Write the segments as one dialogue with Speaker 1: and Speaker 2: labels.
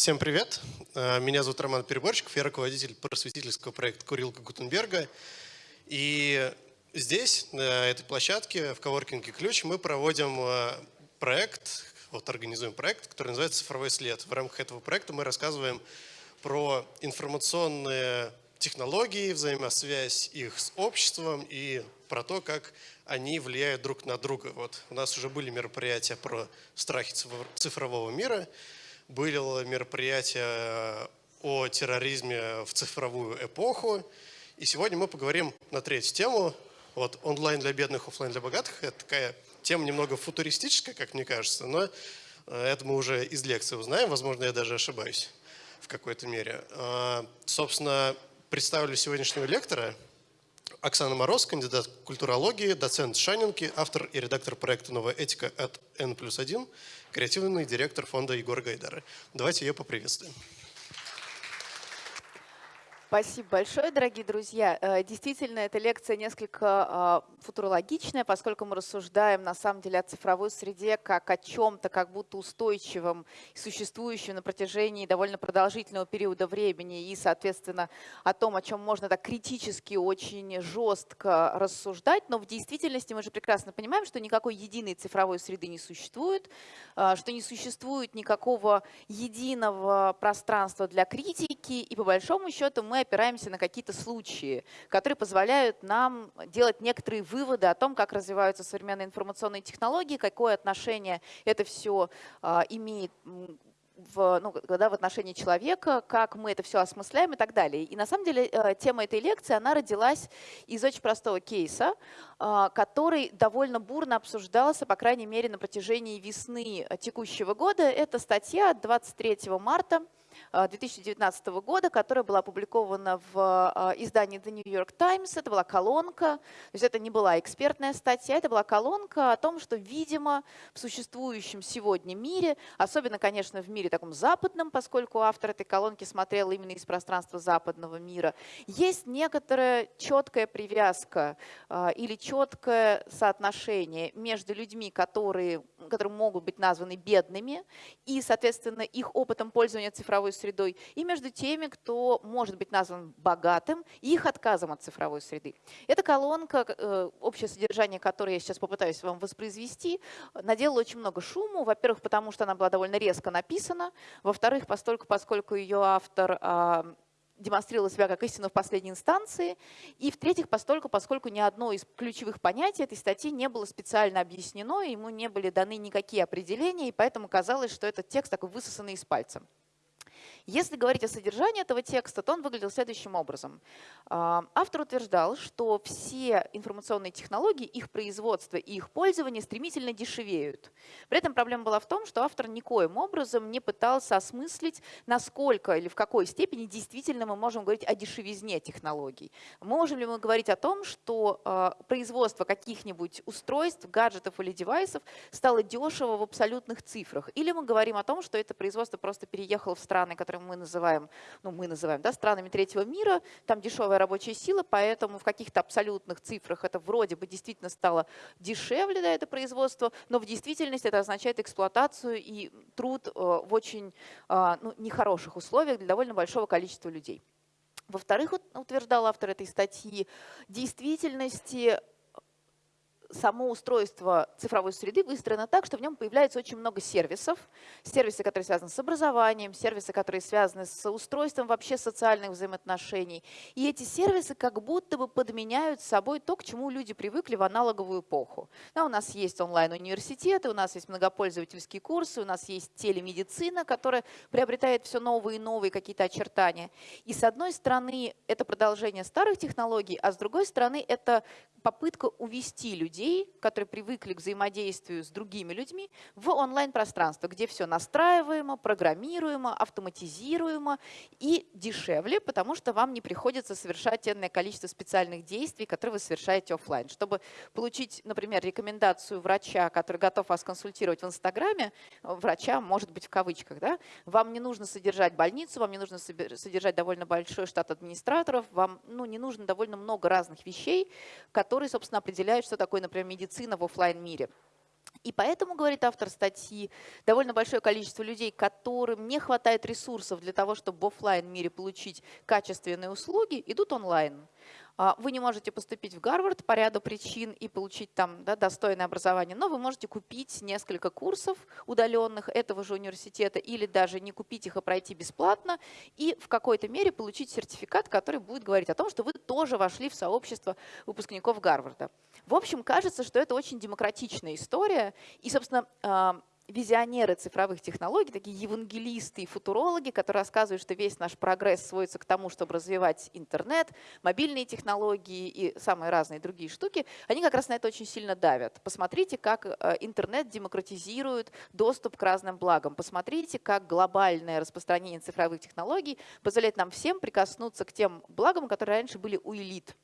Speaker 1: Всем привет. Э, меня зовут Роман Переборщиков, я руководитель просветительского проекта «Курилка Гутенберга». И здесь, на этой площадке, в коворкинге «Ключ», мы проводим э, проект, вот организуем проект, который называется «Цифровой след». В рамках этого проекта мы рассказываем про информационные технологии, взаимосвязь их с обществом и про то, как они влияют друг на друга. Вот у нас уже были мероприятия про страхи цифрового мира, было мероприятие о терроризме в цифровую эпоху, и сегодня мы поговорим на третью тему. Вот онлайн для бедных, офлайн для богатых. Это такая тема немного футуристическая, как мне кажется, но э, это мы уже из лекции узнаем. Возможно, я даже ошибаюсь в какой-то мере. А, собственно, представлю сегодняшнего лектора. Оксана Мороз, кандидат культурологии, доцент Шанинки, автор и редактор проекта «Новая этика» от N плюс 1, креативный директор фонда Егора Гайдара. Давайте ее поприветствуем.
Speaker 2: Спасибо большое, дорогие друзья. Э, действительно, эта лекция несколько а, футурологичная, поскольку мы рассуждаем на самом деле о цифровой среде как о чем-то, как будто устойчивом существующем на протяжении довольно продолжительного периода времени и, соответственно, о том, о чем можно так критически, очень жестко рассуждать. Но в действительности мы же прекрасно понимаем, что никакой единой цифровой среды не существует, а, что не существует никакого единого пространства для критики, и по большому счету мы опираемся на какие-то случаи, которые позволяют нам делать некоторые выводы о том, как развиваются современные информационные технологии, какое отношение это все а, имеет в, ну, да, в отношении человека, как мы это все осмысляем и так далее. И на самом деле э, тема этой лекции, она родилась из очень простого кейса, а, который довольно бурно обсуждался, по крайней мере, на протяжении весны текущего года. Это статья 23 марта 2019 э, года, которая была опубликована в э, издании The New York Times. Это была колонка, то есть это не была экспертная статья, это была колонка о том, что, видимо, в существующем сегодня мире, особенно, конечно, в мире таком западном, поскольку автор этой колонки смотрел именно из пространства западного мира, есть некоторая четкая привязка э, или четкое соотношение между людьми, которые, которые могут быть названы бедными, и, соответственно, их опытом пользования цифровой средой, и между теми, кто может быть назван богатым, и их отказом от цифровой среды. Эта колонка, э, общее содержание которой я сейчас попытаюсь вам воспроизвести, наделала очень много шуму. Во-первых, потому что она была довольно резко написана. Во-вторых, постольку, поскольку ее автор а, демонстрировала себя как истину в последней инстанции. И в-третьих, постольку, поскольку ни одно из ключевых понятий этой статьи не было специально объяснено, ему не были даны никакие определения, и поэтому казалось, что этот текст такой высосанный из пальца. Если говорить о содержании этого текста, то он выглядел следующим образом. Автор утверждал, что все информационные технологии, их производство и их пользование стремительно дешевеют. При этом проблема была в том, что автор никоим образом не пытался осмыслить, насколько или в какой степени действительно мы можем говорить о дешевизне технологий. Можем ли мы говорить о том, что а, производство каких-нибудь устройств, гаджетов или девайсов стало дешево в абсолютных цифрах? Или мы говорим о том, что это производство просто переехало в страны, которые которые мы называем, ну мы называем да, странами третьего мира, там дешевая рабочая сила, поэтому в каких-то абсолютных цифрах это вроде бы действительно стало дешевле, да, это производство, но в действительности это означает эксплуатацию и труд э, в очень э, ну, нехороших условиях для довольно большого количества людей. Во-вторых, утверждал автор этой статьи, действительности само устройство цифровой среды выстроено так, что в нем появляется очень много сервисов. Сервисы, которые связаны с образованием, сервисы, которые связаны с устройством вообще социальных взаимоотношений. И эти сервисы как будто бы подменяют собой то, к чему люди привыкли в аналоговую эпоху. Да, у нас есть онлайн-университеты, у нас есть многопользовательские курсы, у нас есть телемедицина, которая приобретает все новые и новые какие-то очертания. И с одной стороны, это продолжение старых технологий, а с другой стороны, это попытка увести людей, которые привыкли к взаимодействию с другими людьми, в онлайн-пространство, где все настраиваемо, программируемо, автоматизируемо и дешевле, потому что вам не приходится совершать энное количество специальных действий, которые вы совершаете офлайн. Чтобы получить, например, рекомендацию врача, который готов вас консультировать в Инстаграме, врача, может быть, в кавычках, да, вам не нужно содержать больницу, вам не нужно содержать довольно большой штат администраторов, вам ну, не нужно довольно много разных вещей, которые, собственно, определяют, что такое, например, медицина в офлайн мире И поэтому, говорит автор статьи, довольно большое количество людей, которым не хватает ресурсов для того, чтобы в офлайн мире получить качественные услуги, идут онлайн. А, вы не можете поступить в Гарвард по ряду причин и получить там да, достойное образование, но вы можете купить несколько курсов удаленных этого же университета или даже не купить их, а пройти бесплатно и в какой-то мере получить сертификат, который будет говорить о том, что вы тоже вошли в сообщество выпускников Гарварда. В общем, кажется, что это очень демократичная история. И, собственно, а, визионеры цифровых технологий, такие евангелисты и футурологи, которые рассказывают, что весь наш прогресс сводится к тому, чтобы развивать интернет, мобильные технологии и самые разные другие штуки, они как раз на это очень сильно давят. Посмотрите, как э, интернет демократизирует доступ к разным благам. Посмотрите, как глобальное распространение цифровых технологий позволяет нам всем прикоснуться к тем благам, которые раньше были у элит.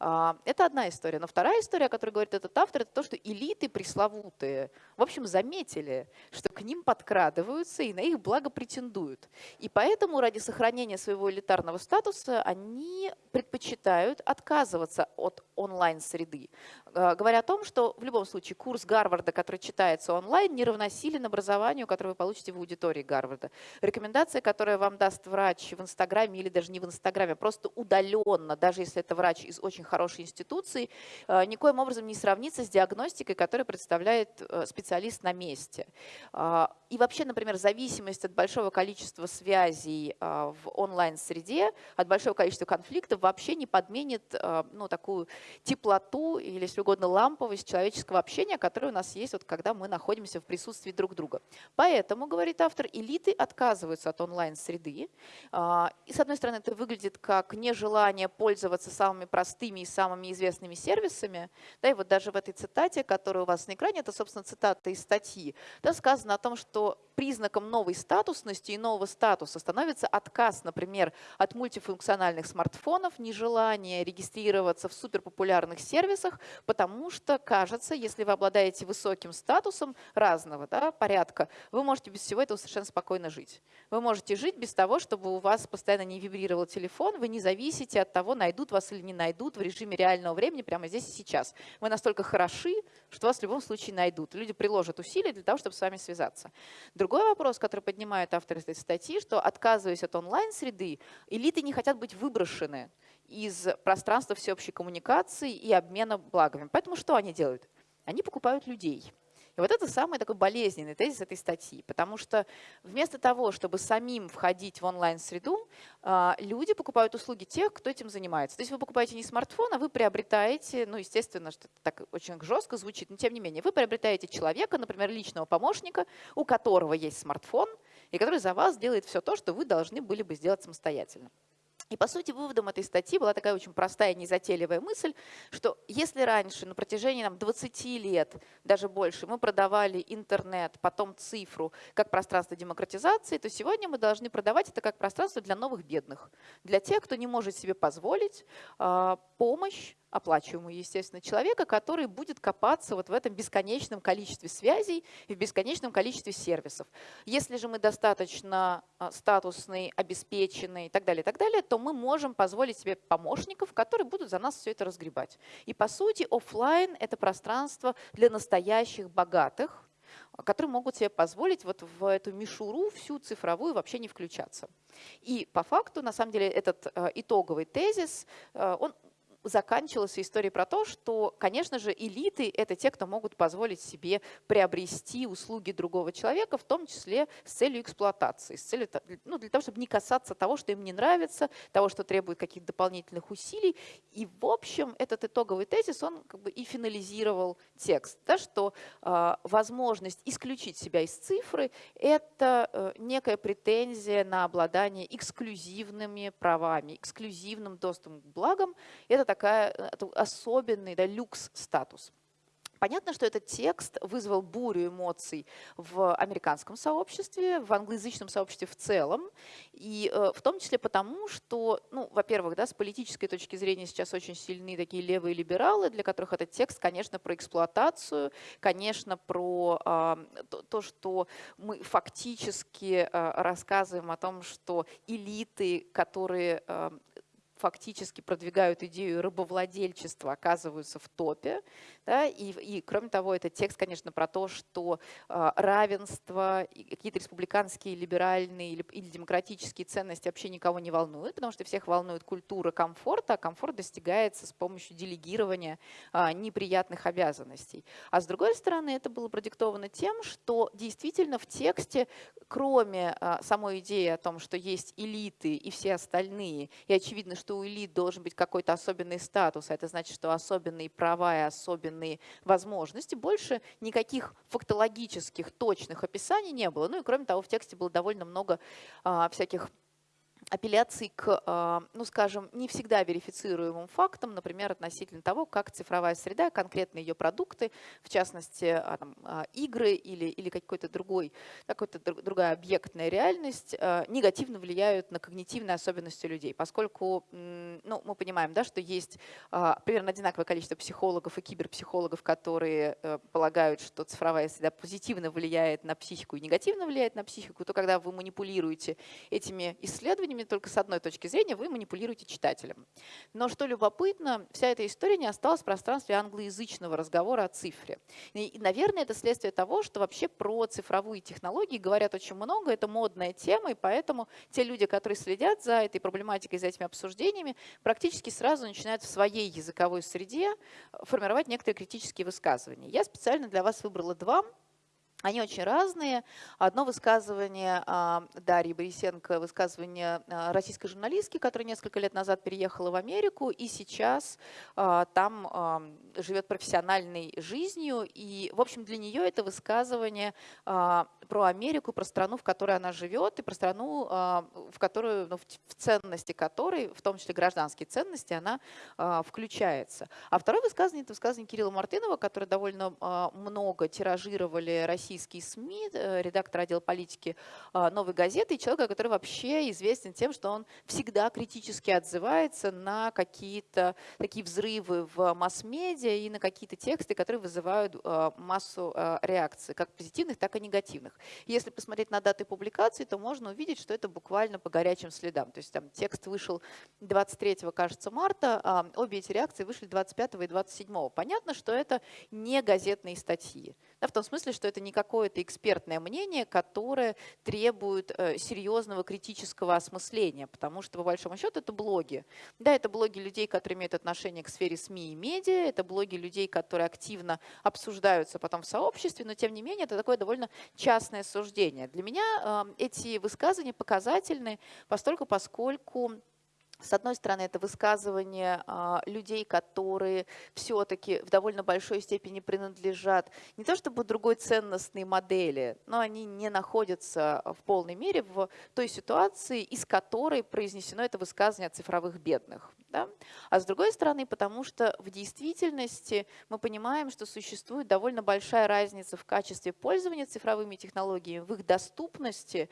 Speaker 2: А, это одна история. Но вторая история, о которой говорит этот автор, это то, что элиты пресловутые, в общем, заметили, что к ним подкрадываются и на их благо претендуют. И поэтому ради сохранения своего элитарного статуса они предпочитают отказываться от онлайн-среды. А, говоря о том, что в любом случае курс Гарварда, который читается онлайн, не равносилен образованию, которое вы получите в аудитории Гарварда. Рекомендация, которую вам даст врач в Инстаграме или даже не в Инстаграме, а просто удаленно, даже если это врач из очень хорошей институции, э, никоим образом не сравнится с диагностикой, которую представляет э, специалист на месте. А, и вообще, например, зависимость от большого количества связей в онлайн-среде, от большого количества конфликтов вообще не подменит э, ну, такую теплоту или, если угодно, ламповость человеческого общения, которая у нас есть, вот, когда мы находимся в присутствии друг друга. Поэтому, говорит автор, элиты отказываются от онлайн-среды. А, и, с одной стороны, это выглядит как нежелание пользоваться самыми простыми и самыми известными сервисами. Да, и вот даже в этой цитате, которая у вас на экране, это, собственно, цитата из статьи, да, сказано о том, что признаком новой статусности и нового статуса становится отказ, например, от мультифункциональных смартфонов, нежелание регистрироваться в суперпопулярных сервисах, потому что, кажется, если вы обладаете высоким статусом разного да, порядка, вы можете без всего этого совершенно спокойно жить. Вы можете жить без того, чтобы у вас постоянно не вибрировал телефон, вы не зависите от того, найдут вас или не найдут в режиме реального времени прямо здесь и сейчас. Вы настолько хороши, что вас в любом случае найдут. Люди приложат усилия для того, чтобы с вами связаться. Другой вопрос, который поднимают авторы этой статьи, что отказываясь от онлайн-среды, элиты не хотят быть выброшены из пространства всеобщей коммуникации и обмена благами. Поэтому что они делают? Они покупают людей. И вот это самый такой болезненный тезис этой статьи, потому что вместо того, чтобы самим входить в онлайн-среду, а, люди покупают услуги тех, кто этим занимается. То есть вы покупаете не смартфон, а вы приобретаете, ну, естественно, что это так очень жестко звучит, но тем не менее, вы приобретаете человека, например, личного помощника, у которого есть смартфон, и который за вас делает все то, что вы должны были бы сделать самостоятельно. И, по сути, выводом этой статьи была такая очень простая, незатейливая мысль, что если раньше на протяжении там, 20 лет, даже больше, мы продавали интернет, потом цифру как пространство демократизации, то сегодня мы должны продавать это как пространство для новых бедных, для тех, кто не может себе позволить э, помощь оплачиваемую, естественно, человека, который будет копаться вот в этом бесконечном количестве связей и в бесконечном количестве сервисов. Если же мы достаточно а, статусный, обеспеченный и так далее, так далее, то мы можем позволить себе помощников, которые будут за нас все это разгребать. И по сути офлайн это пространство для настоящих богатых, которые могут себе позволить вот в эту мишуру всю цифровую вообще не включаться. И по факту, на самом деле, этот э, итоговый тезис, э, он заканчивалась история про то, что, конечно же, элиты – это те, кто могут позволить себе приобрести услуги другого человека, в том числе с целью эксплуатации, с целью, ну, для того, чтобы не касаться того, что им не нравится, того, что требует каких-то дополнительных усилий. И, в общем, этот итоговый тезис, он как бы и финализировал текст, да, что э, возможность исключить себя из цифры – это э, некая претензия на обладание эксклюзивными правами, эксклюзивным доступом к благам. Это такая э, особенный да, люкс-статус. Понятно, что этот текст вызвал бурю эмоций в американском сообществе, в англоязычном сообществе в целом, и э, в том числе потому, что, ну, во-первых, да, с политической точки зрения сейчас очень сильны такие левые либералы, для которых этот текст, конечно, про эксплуатацию, конечно, про э, то, то, что мы фактически э, рассказываем о том, что элиты, которые э, фактически продвигают идею рабовладельчества, оказываются в топе. Да? И, и кроме того, это текст, конечно, про то, что э, равенство, какие-то республиканские, либеральные или, или демократические ценности вообще никого не волнуют, потому что всех волнует культура комфорта, а комфорт достигается с помощью делегирования э, неприятных обязанностей. А с другой стороны, это было продиктовано тем, что действительно в тексте, кроме э, самой идеи о том, что есть элиты и все остальные, и очевидно, что что у элит должен быть какой-то особенный статус, а это значит, что особенные права и особенные возможности. Больше никаких фактологических точных описаний не было. Ну и кроме того, в тексте было довольно много а, всяких апелляций к, а, ну скажем, не всегда верифицируемым фактам, например, относительно того, как цифровая среда, конкретно ее продукты, в частности, а, там, а, игры или, или какой-то другой, какой-то другая объектная реальность негативно влияют на когнитивные особенности людей, поскольку ну, мы понимаем, да, что есть примерно одинаковое количество психологов и киберпсихологов, которые э, полагают, что цифровая среда позитивно влияет на психику и негативно влияет на психику, то когда вы манипулируете этими исследованиями, исследованиями только с одной точки зрения, вы манипулируете читателем. Но что любопытно, вся эта история не осталась в пространстве англоязычного разговора о цифре. И, наверное, это следствие того, что вообще про цифровые технологии говорят очень много, это модная тема, и поэтому те люди, которые следят за этой проблематикой, за этими обсуждениями, практически сразу начинают в своей языковой среде формировать некоторые критические высказывания. Я специально для вас выбрала два. Они очень разные. Одно высказывание а, Дарьи Борисенко, высказывание а, российской журналистки, которая несколько лет назад переехала в Америку и сейчас а, там живет профессиональной жизнью. И, в общем, для нее это высказывание про Америку, про страну, в которой она живет, и про страну, в которую, ну, в ценности которой, в том числе гражданские ценности, она включается. А второе высказывание – это высказывание Кирилла Мартынова, который довольно много тиражировали российские российские СМИ, э, редактор отдела политики а, «Новой газеты» и человека, который вообще известен тем, что он всегда критически отзывается на какие-то такие взрывы в масс-медиа и на какие-то тексты, которые вызывают а, массу а, реакций, как позитивных, так и негативных. Если посмотреть на даты публикации, то можно увидеть, что это буквально по горячим следам. То есть там текст вышел 23, кажется, марта, а обе эти реакции вышли 25 и 27. Понятно, что это не газетные статьи. Да, в том смысле, что это не какое-то экспертное мнение, которое требует э, серьезного критического осмысления, потому что, по большому счету, это блоги. Да, это блоги людей, которые имеют отношение к сфере СМИ и медиа, это блоги людей, которые активно обсуждаются потом в сообществе, но, тем не менее, это такое довольно частное суждение. Для меня э, эти высказывания показательны, постольку, поскольку с одной стороны, это высказывание а, людей, которые все-таки в довольно большой степени принадлежат не то чтобы другой ценностной модели, но они не находятся в полной мере в той ситуации, из которой произнесено это высказывание о цифровых бедных. Да? А с другой стороны, потому что в действительности мы понимаем, что существует довольно большая разница в качестве пользования цифровыми технологиями, в их доступности,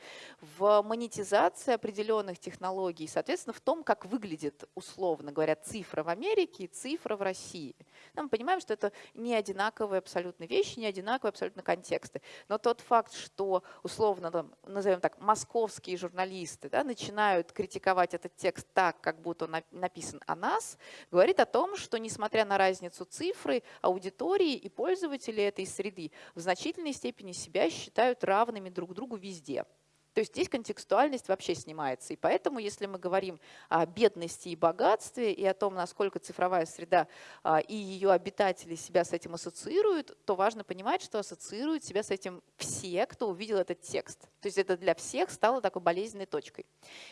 Speaker 2: в монетизации определенных технологий, соответственно, в том, как выглядит, условно говоря, цифра в Америке и цифра в России. Но мы понимаем, что это не одинаковые абсолютно вещи, не одинаковые абсолютно контексты. Но тот факт, что, условно, там, назовем так, московские журналисты да, начинают критиковать этот текст так, как будто он написан написан о нас, говорит о том, что несмотря на разницу цифры, аудитории и пользователи этой среды в значительной степени себя считают равными друг другу везде. То есть здесь контекстуальность вообще снимается. И поэтому, если мы говорим о бедности и богатстве, и о том, насколько цифровая среда а, и ее обитатели себя с этим ассоциируют, то важно понимать, что ассоциируют себя с этим все, кто увидел этот текст. То есть это для всех стало такой болезненной точкой.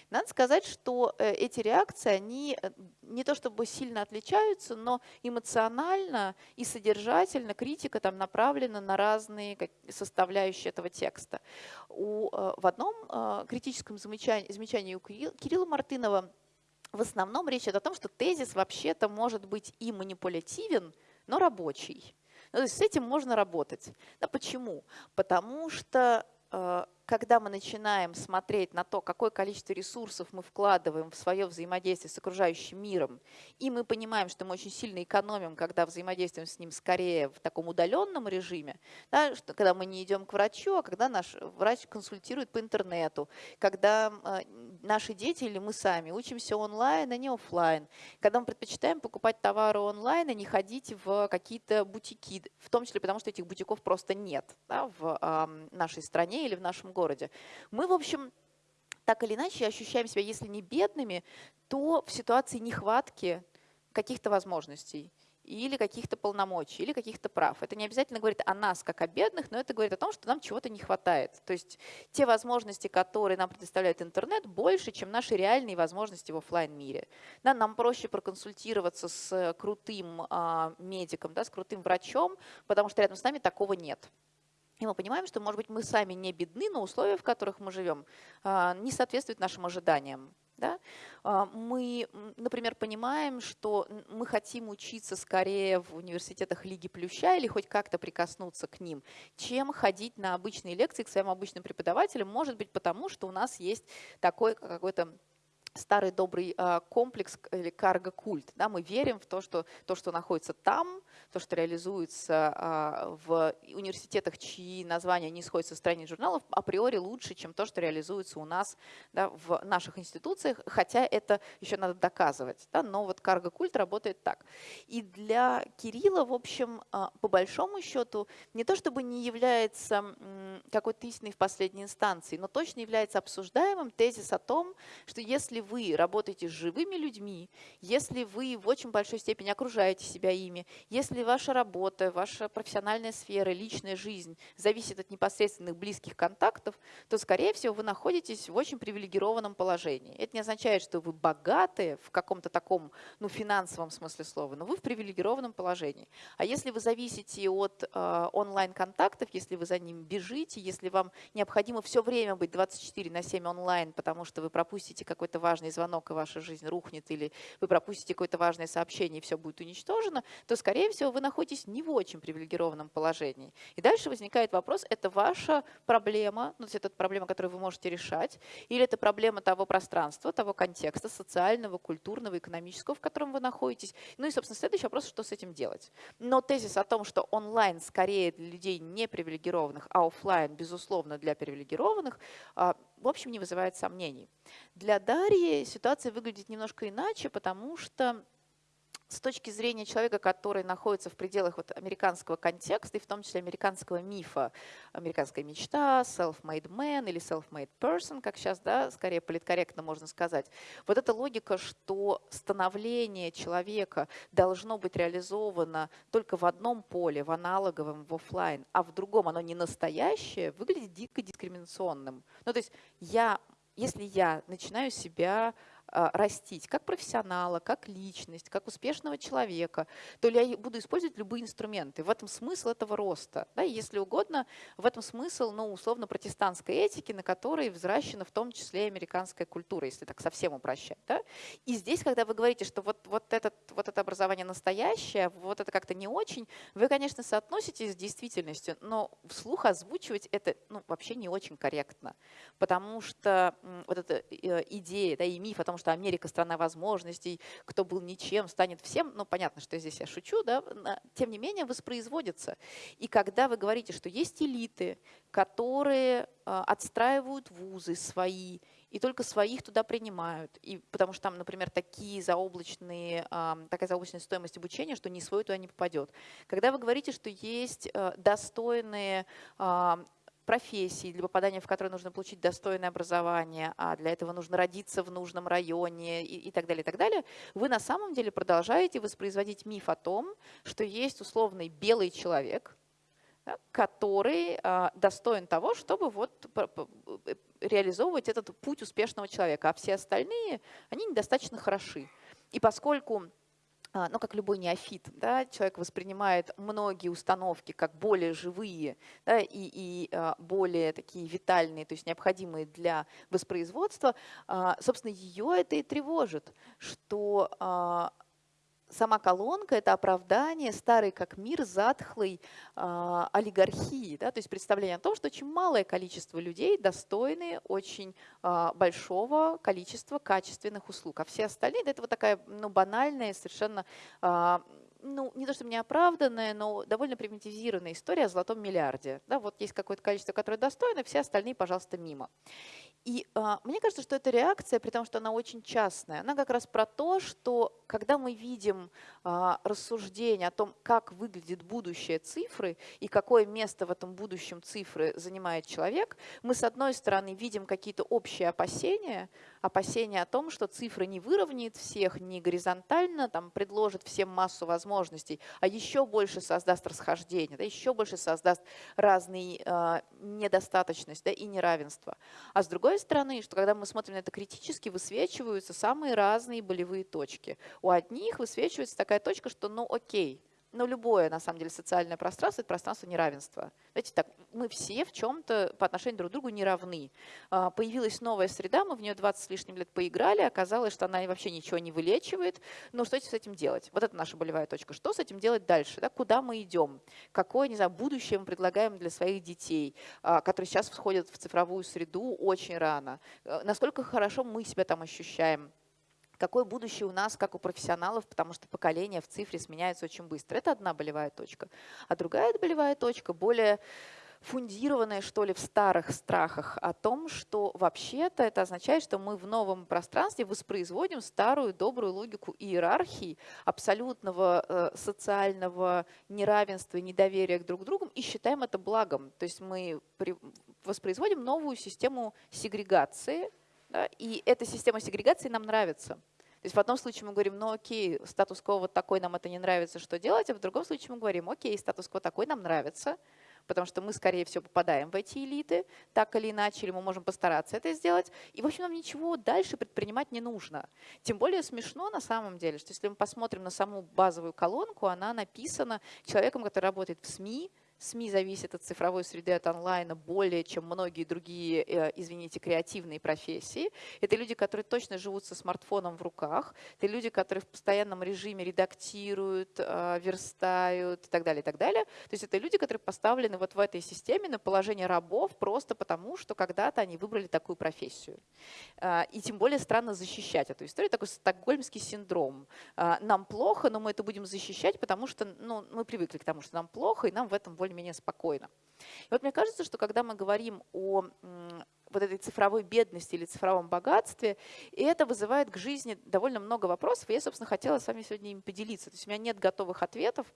Speaker 2: Надо сказать, что э, эти реакции, они э, не то чтобы сильно отличаются, но эмоционально и содержательно критика там направлена на разные составляющие этого текста. У, э, в одном а, критическом замечании, замечании у Кирилла Мартынова в основном речь идет о том, что тезис вообще-то может быть и манипулятивен, но рабочий. Ну, то есть с этим можно работать. Да почему? Потому что э, когда мы начинаем смотреть на то, какое количество ресурсов мы вкладываем в свое взаимодействие с окружающим миром, и мы понимаем, что мы очень сильно экономим, когда взаимодействуем с ним скорее в таком удаленном режиме, да, что, когда мы не идем к врачу, а когда наш врач консультирует по интернету, когда э, наши дети или мы сами учимся онлайн, а не офлайн, когда мы предпочитаем покупать товары онлайн, а не ходить в какие-то бутики, в том числе потому, что этих бутиков просто нет да, в э, нашей стране или в нашем городе. Мы, в общем, так или иначе ощущаем себя, если не бедными, то в ситуации нехватки каких-то возможностей или каких-то полномочий, или каких-то прав. Это не обязательно говорит о нас, как о бедных, но это говорит о том, что нам чего-то не хватает. То есть те возможности, которые нам предоставляет интернет, больше, чем наши реальные возможности в офлайн мире Да, нам проще проконсультироваться с крутым а, медиком, да, с крутым врачом, потому что рядом с нами такого нет. И мы понимаем, что, может быть, мы сами не бедны, но условия, в которых мы живем, а, не соответствуют нашим ожиданиям. Да? А, мы, например, понимаем, что мы хотим учиться скорее в университетах Лиги Плюща или хоть как-то прикоснуться к ним, чем ходить на обычные лекции к своим обычным преподавателям, может быть, потому что у нас есть такой какой-то старый добрый а, комплекс или карго-культ. Да, мы верим в то что, то, что находится там, то, что реализуется а, в университетах, чьи названия не сходятся со страниц журналов, априори лучше, чем то, что реализуется у нас да, в наших институциях, хотя это еще надо доказывать. Да, но вот карго-культ работает так. И для Кирилла, в общем, а, по большому счету, не то чтобы не является какой-то истиной в последней инстанции, но точно является обсуждаемым тезис о том, что если вы работаете с живыми людьми, если вы в очень большой степени окружаете себя ими, если ваша работа, ваша профессиональная сфера, личная жизнь зависит от непосредственных близких контактов, то, скорее всего, вы находитесь в очень привилегированном положении. Это не означает, что вы богаты в каком-то таком ну, финансовом смысле слова, но вы в привилегированном положении. А если вы зависите от э, онлайн-контактов, если вы за ним бежите, если вам необходимо все время быть 24 на 7 онлайн, потому что вы пропустите какой-то важный звонок, и ваша жизнь рухнет, или вы пропустите какое-то важное сообщение, и все будет уничтожено, то, скорее всего, вы находитесь не в очень привилегированном положении. И дальше возникает вопрос, это ваша проблема, ну, то есть это проблема, которую вы можете решать, или это проблема того пространства, того контекста социального, культурного, экономического, в котором вы находитесь. Ну и, собственно, следующий вопрос, что с этим делать. Но тезис о том, что онлайн скорее для людей не привилегированных, а офлайн, безусловно, для привилегированных, а, в общем, не вызывает сомнений. Для Дарьи ситуация выглядит немножко иначе, потому что с точки зрения человека, который находится в пределах вот американского контекста, и в том числе американского мифа, американская мечта, self-made man или self-made person, как сейчас, да, скорее политкорректно можно сказать, вот эта логика, что становление человека должно быть реализовано только в одном поле, в аналоговом, в офлайн, а в другом оно не настоящее, выглядит дико дискриминационным. Ну, то есть я, если я начинаю себя растить как профессионала, как личность, как успешного человека, то я буду использовать любые инструменты. В этом смысл этого роста. Да, если угодно, в этом смысл, ну, условно, протестантской этики, на которой взращена в том числе американская культура, если так совсем упрощать. Да? И здесь, когда вы говорите, что вот, вот, этот, вот это образование настоящее, вот это как-то не очень, вы, конечно, соотноситесь с действительностью, но вслух озвучивать это ну, вообще не очень корректно, потому что вот эта э, идея да, и миф о том, что что Америка страна возможностей, кто был ничем, станет всем. Ну, понятно, что здесь я шучу, да, тем не менее воспроизводится. И когда вы говорите, что есть элиты, которые а, отстраивают вузы свои, и только своих туда принимают. И, потому что там, например, такие заоблачные, такая заоблачная стоимость обучения, что ни свой туда не попадет. Когда вы говорите, что есть а, достойные профессии, для попадания в которые нужно получить достойное образование, а для этого нужно родиться в нужном районе и, и так далее, и так далее, вы на самом деле продолжаете воспроизводить миф о том, что есть условный белый человек, да, который а, достоин того, чтобы вот э, реализовывать этот путь успешного человека, а все остальные, они недостаточно хороши. И поскольку ну, как любой неофит, да, человек воспринимает многие установки как более живые да, и, и а, более такие витальные, то есть необходимые для воспроизводства, а, собственно, ее это и тревожит, что сама колонка – это оправдание старой как мир затхлой э, олигархии. Да? То есть представление о том, что очень малое количество людей достойны очень э, большого количества качественных услуг. А все остальные – это вот такая ну, банальная, совершенно э, ну, не то что неоправданная, но довольно примитивизированная история о золотом миллиарде. Да, вот есть какое-то количество, которое достойно, все остальные, пожалуйста, мимо. И а, мне кажется, что эта реакция, при том, что она очень частная, она как раз про то, что когда мы видим а, рассуждение о том, как выглядит будущее цифры и какое место в этом будущем цифры занимает человек, мы с одной стороны видим какие-то общие опасения, опасения о том, что цифра не выровняет всех, не горизонтально там, предложит всем массу возможностей, а еще больше создаст расхождение, да, еще больше создаст разные э, недостаточность да, и неравенство. А с другой стороны, что когда мы смотрим на это критически, высвечиваются самые разные болевые точки. У одних высвечивается такая точка, что ну окей, но любое, на самом деле, социальное пространство – это пространство неравенства. Знаете, так, мы все в чем-то по отношению друг к другу не равны. А, появилась новая среда, мы в нее 20 с лишним лет поиграли, оказалось, что она вообще ничего не вылечивает. Но что с этим делать? Вот это наша болевая точка. Что с этим делать дальше? Да? Куда мы идем? Какое, не знаю, будущее мы предлагаем для своих детей, а, которые сейчас входят в цифровую среду очень рано? Э, насколько хорошо мы себя там ощущаем? Какое будущее у нас, как у профессионалов, потому что поколение в цифре сменяется очень быстро. Это одна болевая точка. А другая болевая точка, более фундированная, что ли, в старых страхах о том, что вообще-то это означает, что мы в новом пространстве воспроизводим старую добрую логику иерархии, абсолютного э, социального неравенства и недоверия к друг другу и считаем это благом. То есть мы при, воспроизводим новую систему сегрегации, да, и эта система сегрегации нам нравится. То есть в одном случае мы говорим, ну окей, статус-кво вот такой, нам это не нравится, что делать? А в другом случае мы говорим, окей, статус-кво такой нам нравится, потому что мы, скорее всего, попадаем в эти элиты, так или иначе, или мы можем постараться это сделать. И, в общем, нам ничего дальше предпринимать не нужно. Тем более смешно на самом деле, что если мы посмотрим на саму базовую колонку, она написана человеком, который работает в СМИ, СМИ зависят от цифровой среды, от онлайна более, чем многие другие, э, извините, креативные профессии. Это люди, которые точно живут со смартфоном в руках. Это люди, которые в постоянном режиме редактируют, э, верстают и так далее, и так далее. То есть это люди, которые поставлены вот в этой системе на положение рабов просто потому, что когда-то они выбрали такую профессию. Э, и тем более странно защищать эту историю. Такой стокгольмский синдром. Нам плохо, но мы это будем защищать, потому что ну, мы привыкли к тому, что нам плохо, и нам в этом более более-менее спокойно. И вот мне кажется, что когда мы говорим о вот этой цифровой бедности или цифровом богатстве, и это вызывает к жизни довольно много вопросов, и я, собственно, хотела с вами сегодня им поделиться. То есть у меня нет готовых ответов,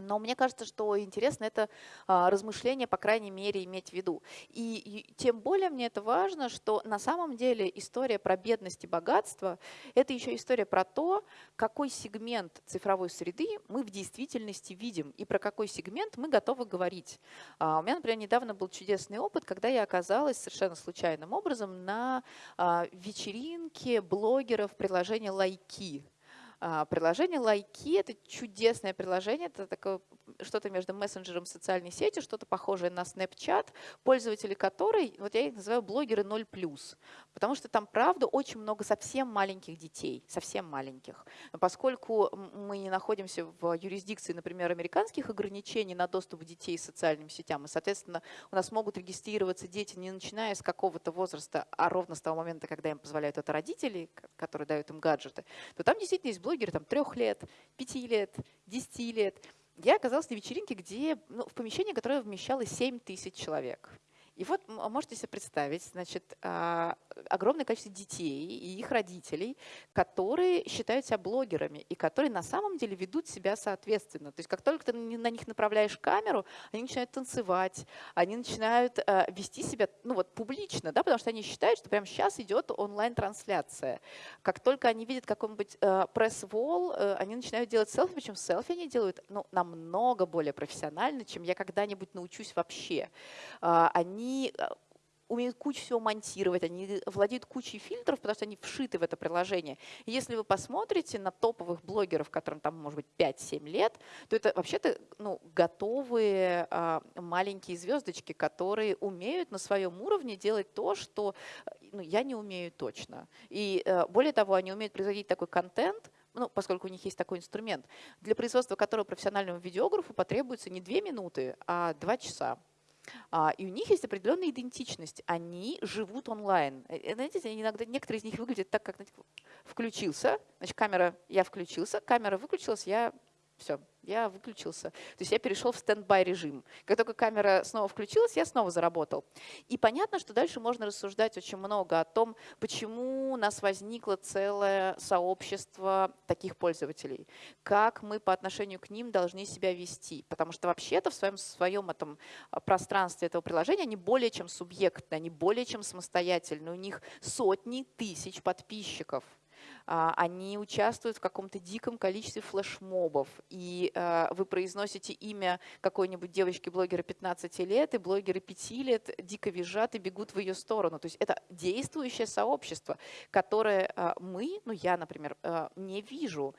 Speaker 2: но мне кажется, что интересно это а, размышление, по крайней мере, иметь в виду. И, тем более мне это важно, что на самом деле история про бедность и богатство – это еще история про то, какой сегмент цифровой среды мы в действительности видим и про какой сегмент мы готовы говорить. А, у меня, например, недавно был чудесный опыт, когда я оказалась совершенно случайным образом на а, вечеринке блогеров приложения «Лайки». А, приложение Лайки – это чудесное приложение, это такое что-то между мессенджером и социальной сетью, что-то похожее на Snapchat, пользователи которой, вот я их называю блогеры 0+, потому что там, правда, очень много совсем маленьких детей, совсем маленьких. Поскольку мы не находимся в юрисдикции, например, американских ограничений на доступ детей к социальным сетям, и, соответственно, у нас могут регистрироваться дети не начиная с какого-то возраста, а ровно с того момента, когда им позволяют это родители, которые дают им гаджеты, то там действительно есть блогеры там, трех лет, пяти лет, десяти лет я оказалась на вечеринке, где, ну, в помещении, которое вмещало 7 тысяч человек. И вот можете себе представить, значит, а, огромное количество детей и их родителей, которые считают себя блогерами и которые на самом деле ведут себя соответственно. То есть как только ты на них направляешь камеру, они начинают танцевать, они начинают а, вести себя ну вот, публично, да, потому что они считают, что прямо сейчас идет онлайн-трансляция. Как только они видят какой-нибудь а, пресс-волл, э, они начинают делать селфи, причем селфи они делают ну, намного более профессионально, чем я когда-нибудь научусь вообще. Они они э, умеют кучу всего монтировать, они владеют кучей фильтров, потому что они вшиты в это приложение. Если вы посмотрите на топовых блогеров, которым там может быть 5-7 лет, то это вообще-то ну, готовые а, маленькие звездочки, которые умеют на своем уровне делать то, что ну, я не умею точно. И а, более того, они умеют производить такой контент, ну, поскольку у них есть такой инструмент, для производства которого профессиональному видеографу потребуется не две минуты, а два часа. А, и у них есть определенная идентичность. Они живут онлайн. Э, э, знаете, иногда некоторые из них выглядят так, как знаете, включился, значит, камера, я включился, камера выключилась, я все, я выключился. То есть я перешел в стендбай режим. Как только камера снова включилась, я снова заработал. И понятно, что дальше можно рассуждать очень много о том, почему у нас возникло целое сообщество таких пользователей, как мы по отношению к ним должны себя вести. Потому что вообще-то в своем, своем этом а, пространстве этого приложения они более чем субъектны, они более чем самостоятельны. У них сотни тысяч подписчиков. А, они участвуют в каком-то диком количестве флешмобов, и а, вы произносите имя какой-нибудь девочки-блогера 15 лет, и блогеры 5 лет дико визжат и бегут в ее сторону. То есть это действующее сообщество, которое а, мы, ну я, например, не вижу,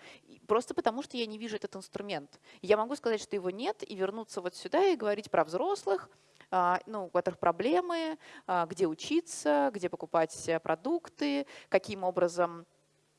Speaker 2: просто потому что я не вижу этот инструмент. Я могу сказать, что его нет, и вернуться вот сюда и говорить про взрослых, ну, у которых проблемы, где учиться, где покупать продукты, каким образом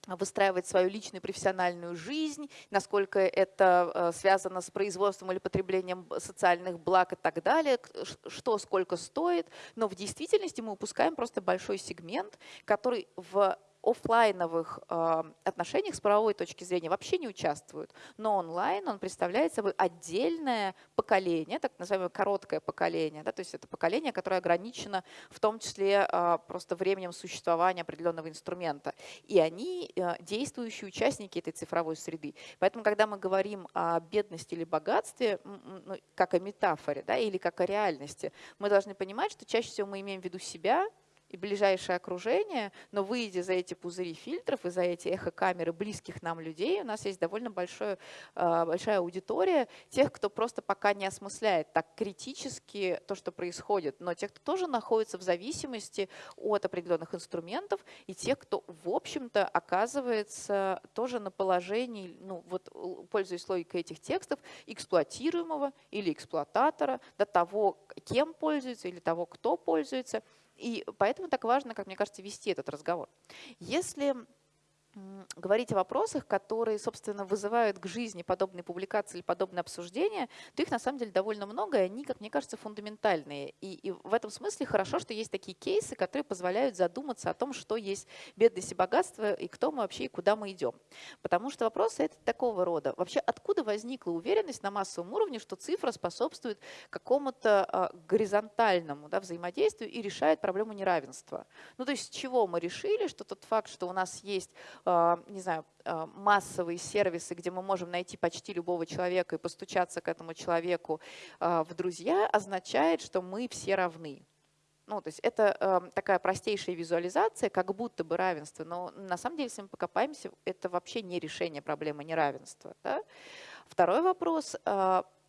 Speaker 2: выстраивать свою личную профессиональную жизнь, насколько это э, связано с производством или потреблением социальных благ и так далее, что сколько стоит. Но в действительности мы упускаем просто большой сегмент, который в офлайновых э, отношениях с правовой точки зрения вообще не участвуют. Но онлайн он представляет собой отдельное поколение, так называемое короткое поколение. Да, то есть это поколение, которое ограничено в том числе э, просто временем существования определенного инструмента. И они э, действующие участники этой цифровой среды. Поэтому, когда мы говорим о бедности или богатстве, ну, как о метафоре да, или как о реальности, мы должны понимать, что чаще всего мы имеем в виду себя, и ближайшее окружение, но выйдя за эти пузыри фильтров и за эти эхокамеры близких нам людей, у нас есть довольно большое, а, большая аудитория тех, кто просто пока не осмысляет так критически то, что происходит, но тех, кто тоже находится в зависимости от определенных инструментов, и тех, кто, в общем-то, оказывается тоже на положении, ну вот пользуясь логикой этих текстов, эксплуатируемого или эксплуататора, до того, кем пользуется или того, кто пользуется – и поэтому так важно, как мне кажется, вести этот разговор. Если говорить о вопросах, которые, собственно, вызывают к жизни подобные публикации или подобные обсуждения, то их на самом деле довольно много, и они, как мне кажется, фундаментальные. И, и в этом смысле хорошо, что есть такие кейсы, которые позволяют задуматься о том, что есть бедность и богатство, и кто мы вообще, и куда мы идем. Потому что вопросы это такого рода. Вообще, откуда возникла уверенность на массовом уровне, что цифра способствует какому-то а, горизонтальному да, взаимодействию и решает проблему неравенства? Ну, то есть с чего мы решили, что тот факт, что у нас есть не знаю, а, массовые сервисы, где мы можем найти почти любого человека и постучаться к этому человеку а, в друзья, означает, что мы все равны. Ну, то есть это такая простейшая визуализация, как будто бы равенство, но на самом деле, если мы покопаемся, это вообще не решение проблемы неравенства. Да? Второй вопрос.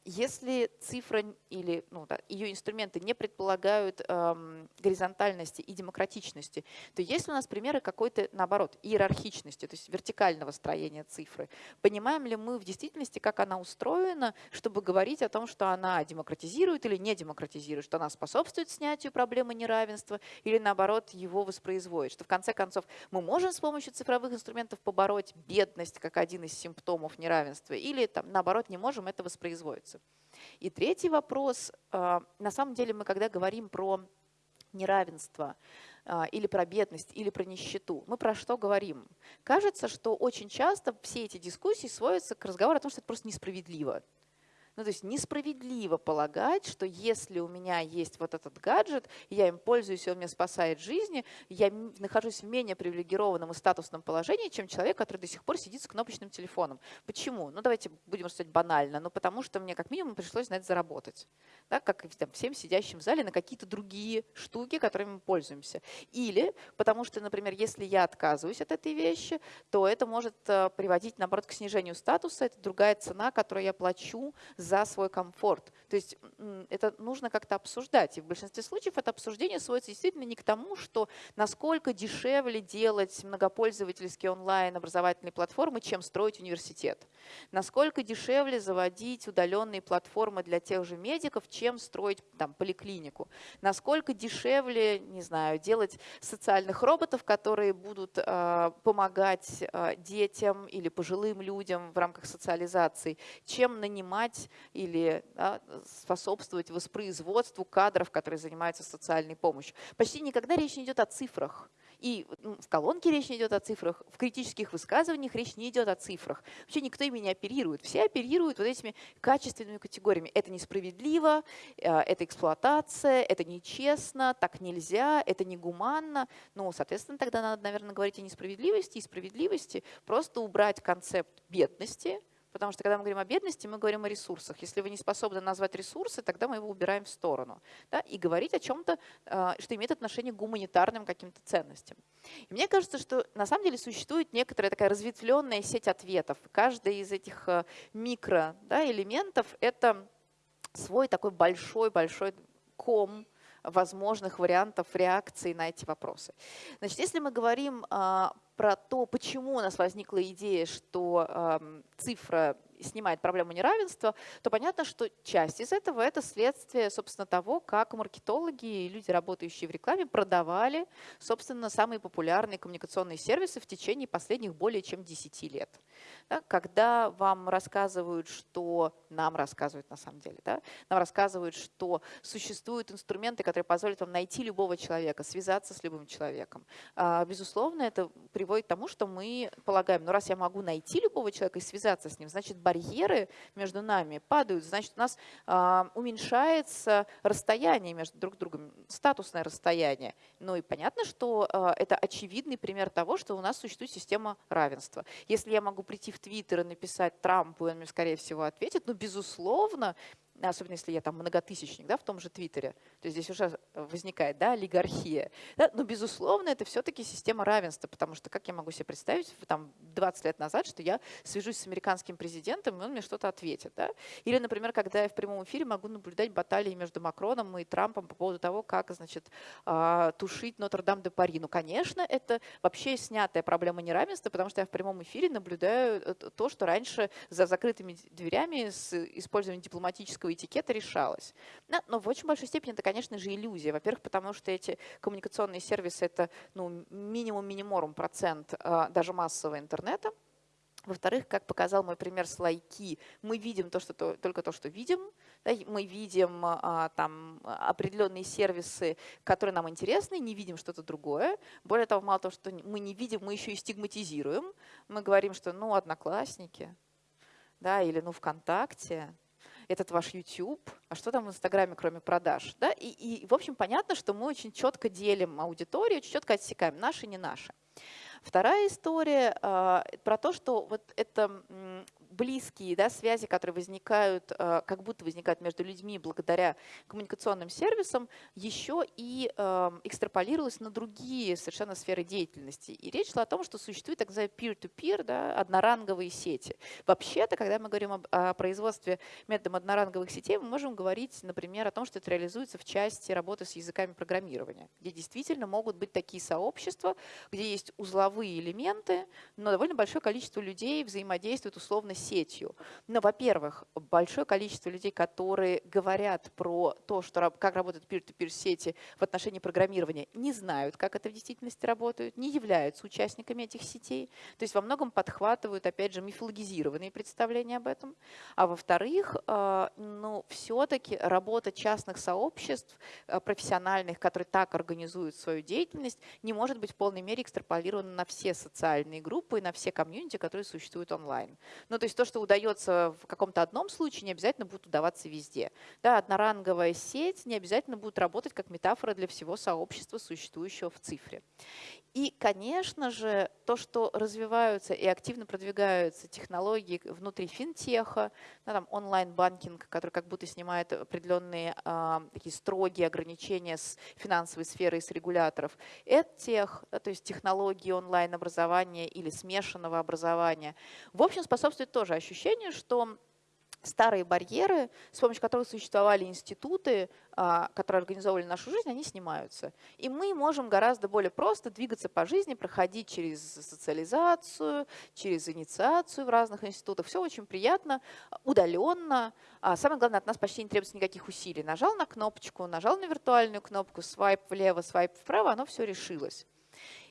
Speaker 2: Если цифра или ну, да, ее инструменты не предполагают эм, горизонтальности и демократичности, то есть у нас примеры какой-то, наоборот, иерархичности, то есть вертикального строения цифры. Понимаем ли мы в действительности, как она устроена, чтобы говорить о том, что она демократизирует или не демократизирует, что она способствует снятию проблемы неравенства или, наоборот, его воспроизводит, что в конце концов мы можем с помощью цифровых инструментов побороть бедность как один из симптомов неравенства или, там, наоборот, не можем это воспроизводить вопросы. И третий вопрос. А, на самом деле мы когда говорим про неравенство, а, или про бедность, или про нищету. Мы про что говорим? Кажется, что очень часто все эти дискуссии сводятся к разговору о том, что это просто несправедливо. Ну, то есть несправедливо полагать, что если у меня есть вот этот гаджет, я им пользуюсь, и он мне спасает жизни, я нахожусь в менее привилегированном и статусном положении, чем человек, который до сих пор сидит с кнопочным телефоном. Почему? Ну, давайте будем рассуждать банально. Ну, потому что мне как минимум пришлось на это заработать. Да, как там, всем сидящим в зале на какие-то другие штуки, которыми мы пользуемся. Или потому что, например, если я отказываюсь от этой вещи, то это может э, приводить, наоборот, к снижению статуса. Это другая цена, которую я плачу за свой комфорт. То есть это нужно как-то обсуждать. И в большинстве случаев это обсуждение сводится действительно не к тому, что насколько дешевле делать многопользовательские онлайн образовательные платформы, чем строить университет. Насколько дешевле заводить удаленные платформы для тех же медиков, чем строить там, поликлинику. Насколько дешевле, не знаю, делать социальных роботов, которые будут э, помогать э, детям или пожилым людям в рамках социализации, чем нанимать или да, способствовать воспроизводству кадров, которые занимаются социальной помощью. Почти никогда речь не идет о цифрах. И в колонке речь не идет о цифрах, в критических высказываниях речь не идет о цифрах. Вообще никто ими не оперирует. Все оперируют вот этими качественными категориями. Это несправедливо, э, это эксплуатация, это нечестно, так нельзя, это негуманно. Ну, соответственно, тогда надо, наверное, говорить о несправедливости и справедливости. Просто убрать концепт бедности – Потому что когда мы говорим о бедности, мы говорим о ресурсах. Если вы не способны назвать ресурсы, тогда мы его убираем в сторону. Да, и говорить о чем-то, а, что имеет отношение к гуманитарным каким-то ценностям. И мне кажется, что на самом деле существует некоторая такая разветвленная сеть ответов. Каждый из этих а, микро да, это свой такой большой-большой ком возможных вариантов реакции на эти вопросы. Значит, если мы говорим а, про то, почему у нас возникла идея, что э, цифра снимает проблему неравенства, то понятно, что часть из этого – это следствие, собственно, того, как маркетологи и люди, работающие в рекламе, продавали, собственно, самые популярные коммуникационные сервисы в течение последних более чем 10 лет. Да, когда вам рассказывают, что нам рассказывают на самом деле, да, нам рассказывают, что существуют инструменты, которые позволят вам найти любого человека, связаться с любым человеком. А, безусловно, это приводит к тому, что мы полагаем, ну раз я могу найти любого человека и связаться с ним, значит барьеры между нами падают, значит у нас а, уменьшается расстояние между друг другом, статусное расстояние. Ну и понятно, что а, это очевидный пример того, что у нас существует система равенства. Если я могу прийти в Твиттер и написать Трампу, он мне, скорее всего, ответит, но, безусловно, особенно если я там многотысячник да, в том же Твиттере, то здесь уже возникает да, олигархия. Да? Но, безусловно, это все-таки система равенства, потому что как я могу себе представить там, 20 лет назад, что я свяжусь с американским президентом, и он мне что-то ответит. Да? Или, например, когда я в прямом эфире могу наблюдать баталии между Макроном и Трампом по поводу того, как значит, а, тушить Нотр-Дам-де-Пари. Ну, конечно, это вообще снятая проблема неравенства, потому что я в прямом эфире наблюдаю э, то, что раньше за закрытыми дверями с использованием дипломатического этикета решалось. Но в очень большой степени это, конечно же, иллюзия. Во-первых, потому что эти коммуникационные сервисы – это ну, минимум-миниморум процент а, даже массового интернета. Во-вторых, как показал мой пример с лайки, мы видим то, что, то, только то, что видим. Да, мы видим а, там, определенные сервисы, которые нам интересны, не видим что-то другое. Более того, мало того, что мы не видим, мы еще и стигматизируем. Мы говорим, что ну, одноклассники, да, или ну, ВКонтакте, этот ваш YouTube, а что там в Инстаграме, кроме продаж. Да? И, и, в общем, понятно, что мы очень четко делим аудиторию, очень четко отсекаем наши, не наши. Вторая история э, про то, что вот это близкие да, связи, которые возникают, э, как будто возникают между людьми благодаря коммуникационным сервисам, еще и э, экстраполировалось на другие совершенно сферы деятельности. И речь шла о том, что существует так называемые peer-to-peer, да, одноранговые сети. Вообще-то, когда мы говорим о производстве методом одноранговых сетей, мы можем говорить, например, о том, что это реализуется в части работы с языками программирования, где действительно могут быть такие сообщества, где есть узловые элементы, но довольно большое количество людей взаимодействует условно сетью. Но, во-первых, большое количество людей, которые говорят про то, что, как работают peer-to-peer сети в отношении программирования, не знают, как это в действительности работает, не являются участниками этих сетей. То есть во многом подхватывают, опять же, мифологизированные представления об этом. А во-вторых, а, ну, все-таки работа частных сообществ, а, профессиональных, которые так организуют свою деятельность, не может быть в полной мере экстраполирована на все социальные группы и на все комьюнити, которые существуют онлайн. Ну, то есть то, что удается в каком-то одном случае, не обязательно будет удаваться везде. Да, одноранговая сеть не обязательно будет работать как метафора для всего сообщества, существующего в цифре. И, конечно же, то, что развиваются и активно продвигаются технологии внутри финтеха, да, там онлайн-банкинг, который как будто снимает определенные э, такие строгие ограничения с финансовой сферы и с регуляторов, EdTech, да, то есть технологии онлайн-образования или смешанного образования, в общем, способствует тоже ощущению, что старые барьеры, с помощью которых существовали институты, а, которые организовывали нашу жизнь, они снимаются. И мы можем гораздо более просто двигаться по жизни, проходить через социализацию, через инициацию в разных институтах. Все очень приятно, удаленно. А самое главное, от нас почти не требуется никаких усилий. Нажал на кнопочку, нажал на виртуальную кнопку, свайп влево, свайп вправо, оно все решилось.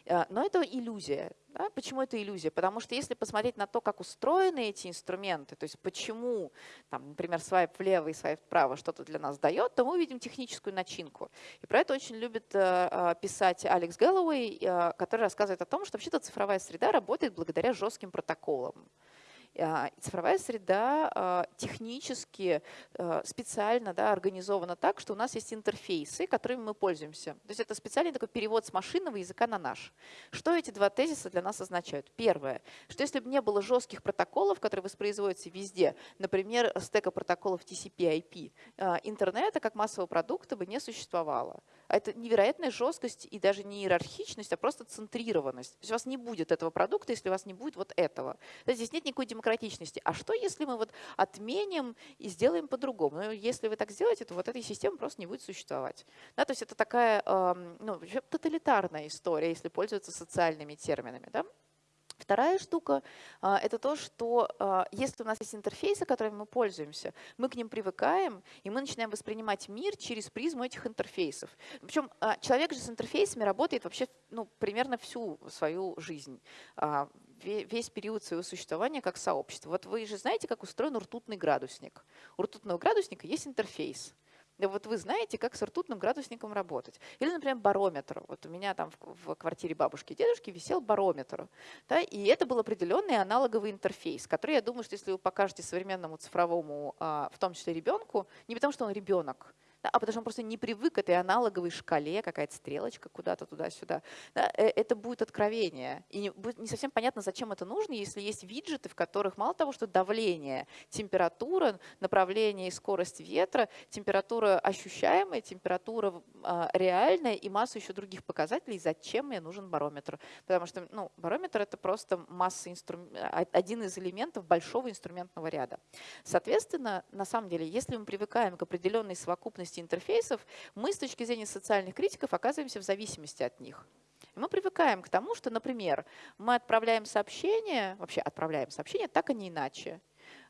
Speaker 2: А, но это иллюзия. Да? Почему это иллюзия? Потому что если посмотреть на то, как устроены эти инструменты, то есть почему, там, например, свайп влево и свайп вправо что-то для нас дает, то мы увидим техническую начинку. И про это очень любит э, э писать Алекс Гэллоуэй, э, который рассказывает о том, что вообще-то цифровая среда работает благодаря жестким протоколам. А, цифровая среда а, технически а, специально да, организована так, что у нас есть интерфейсы, которыми мы пользуемся. То есть это специальный такой перевод с машинного языка на наш. Что эти два тезиса для нас означают? Первое, что если бы не было жестких протоколов, которые воспроизводятся везде, например, стека протоколов TCP-IP, интернета как массового продукта бы не существовало. Это невероятная жесткость и даже не иерархичность, а просто центрированность. То есть у вас не будет этого продукта, если у вас не будет вот этого. Здесь нет никакой демократичности. А что, если мы вот отменим и сделаем по-другому? Ну, если вы так сделаете, то вот этой системы просто не будет существовать. Да, то есть это такая ну, тоталитарная история, если пользоваться социальными терминами. Да? Вторая штука а, – это то, что а, если у нас есть интерфейсы, которыми мы пользуемся, мы к ним привыкаем, и мы начинаем воспринимать мир через призму этих интерфейсов. Причем а, человек же с интерфейсами работает вообще ну, примерно всю свою жизнь весь период своего существования как сообщество. Вот вы же знаете, как устроен ртутный градусник. У ртутного градусника есть интерфейс. Вот вы знаете, как с ртутным градусником работать. Или, например, барометр. Вот у меня там в, в квартире бабушки и дедушки висел барометр. Да, и это был определенный аналоговый интерфейс, который, я думаю, что если вы покажете современному цифровому, а, в том числе ребенку, не потому что он ребенок, да, а потому что он просто не привык к этой аналоговой шкале, какая-то стрелочка куда-то туда-сюда. Да, э, это будет откровение. И не, будет не совсем понятно, зачем это нужно, если есть виджеты, в которых мало того, что давление, температура, направление и скорость ветра, температура ощущаемая, температура э, реальная и массу еще других показателей, зачем мне нужен барометр. Потому что ну, барометр – это просто масса инструм... один из элементов большого инструментного ряда. Соответственно, на самом деле, если мы привыкаем к определенной совокупности совокупности интерфейсов, мы с точки зрения социальных критиков оказываемся в зависимости от них. И мы привыкаем к тому, что, например, мы отправляем сообщения, вообще отправляем сообщения так, а не иначе.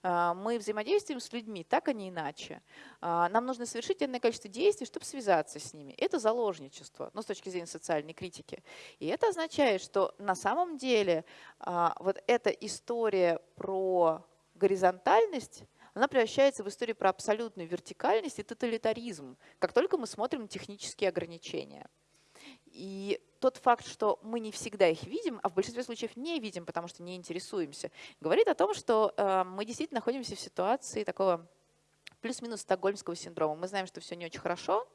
Speaker 2: А, мы взаимодействуем с людьми так, а не иначе. А, нам нужно совершить энное количество действий, чтобы связаться с ними. Это заложничество, ну, с точки зрения социальной критики. И это означает, что на самом деле а, вот эта история про горизонтальность, она превращается в историю про абсолютную вертикальность и тоталитаризм, как только мы смотрим технические ограничения. И тот факт, что мы не всегда их видим, а в большинстве случаев не видим, потому что не интересуемся, говорит о том, что э, мы действительно находимся в ситуации такого плюс-минус стокгольмского синдрома. Мы знаем, что все не очень хорошо,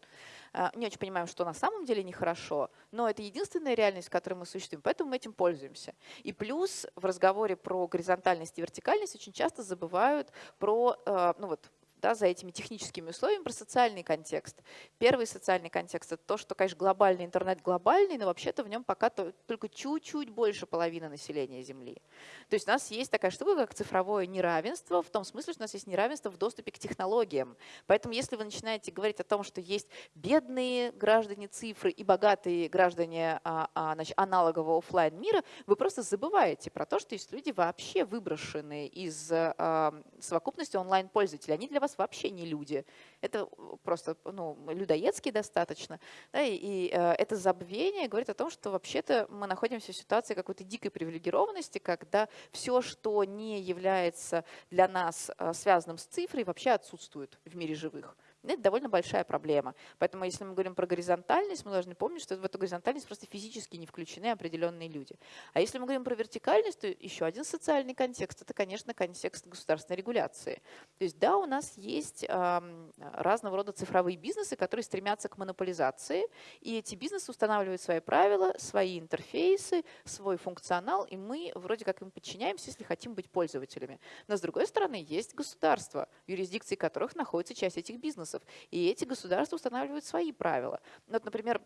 Speaker 2: не очень понимаем, что на самом деле нехорошо, но это единственная реальность, в которой мы существуем, поэтому мы этим пользуемся. И плюс в разговоре про горизонтальность и вертикальность очень часто забывают про а, ну вот, да, за этими техническими условиями про социальный контекст. Первый социальный контекст – это то, что, конечно, глобальный интернет глобальный, но вообще-то в нем пока только чуть-чуть больше половины населения Земли. То есть у нас есть такая штука, как цифровое неравенство, в том смысле, что у нас есть неравенство в доступе к технологиям. Поэтому если вы начинаете говорить о том, что есть бедные граждане цифры и богатые граждане а, а, значит, аналогового офлайн мира, вы просто забываете про то, что есть люди вообще выброшенные из а, совокупности онлайн-пользователей. Они для вас вас вообще не люди. Это просто ну, людоедский достаточно. Да, и, и э, это забвение говорит о том, что вообще-то мы находимся в ситуации какой-то дикой привилегированности, когда все, что не является для нас э, связанным с цифрой, вообще отсутствует в мире живых. Это довольно большая проблема. Поэтому если мы говорим про горизонтальность, мы должны помнить, что в эту горизонтальность просто физически не включены определенные люди. А если мы говорим про вертикальность, то еще один социальный контекст – это, конечно, контекст государственной регуляции. То есть да, у нас есть э, разного рода цифровые бизнесы, которые стремятся к монополизации, и эти бизнесы устанавливают свои правила, свои интерфейсы, свой функционал, и мы вроде как им подчиняемся, если хотим быть пользователями. Но с другой стороны, есть государства, юрисдикции которых находится часть этих бизнесов бизнесов. И эти государства устанавливают свои правила. Вот, например,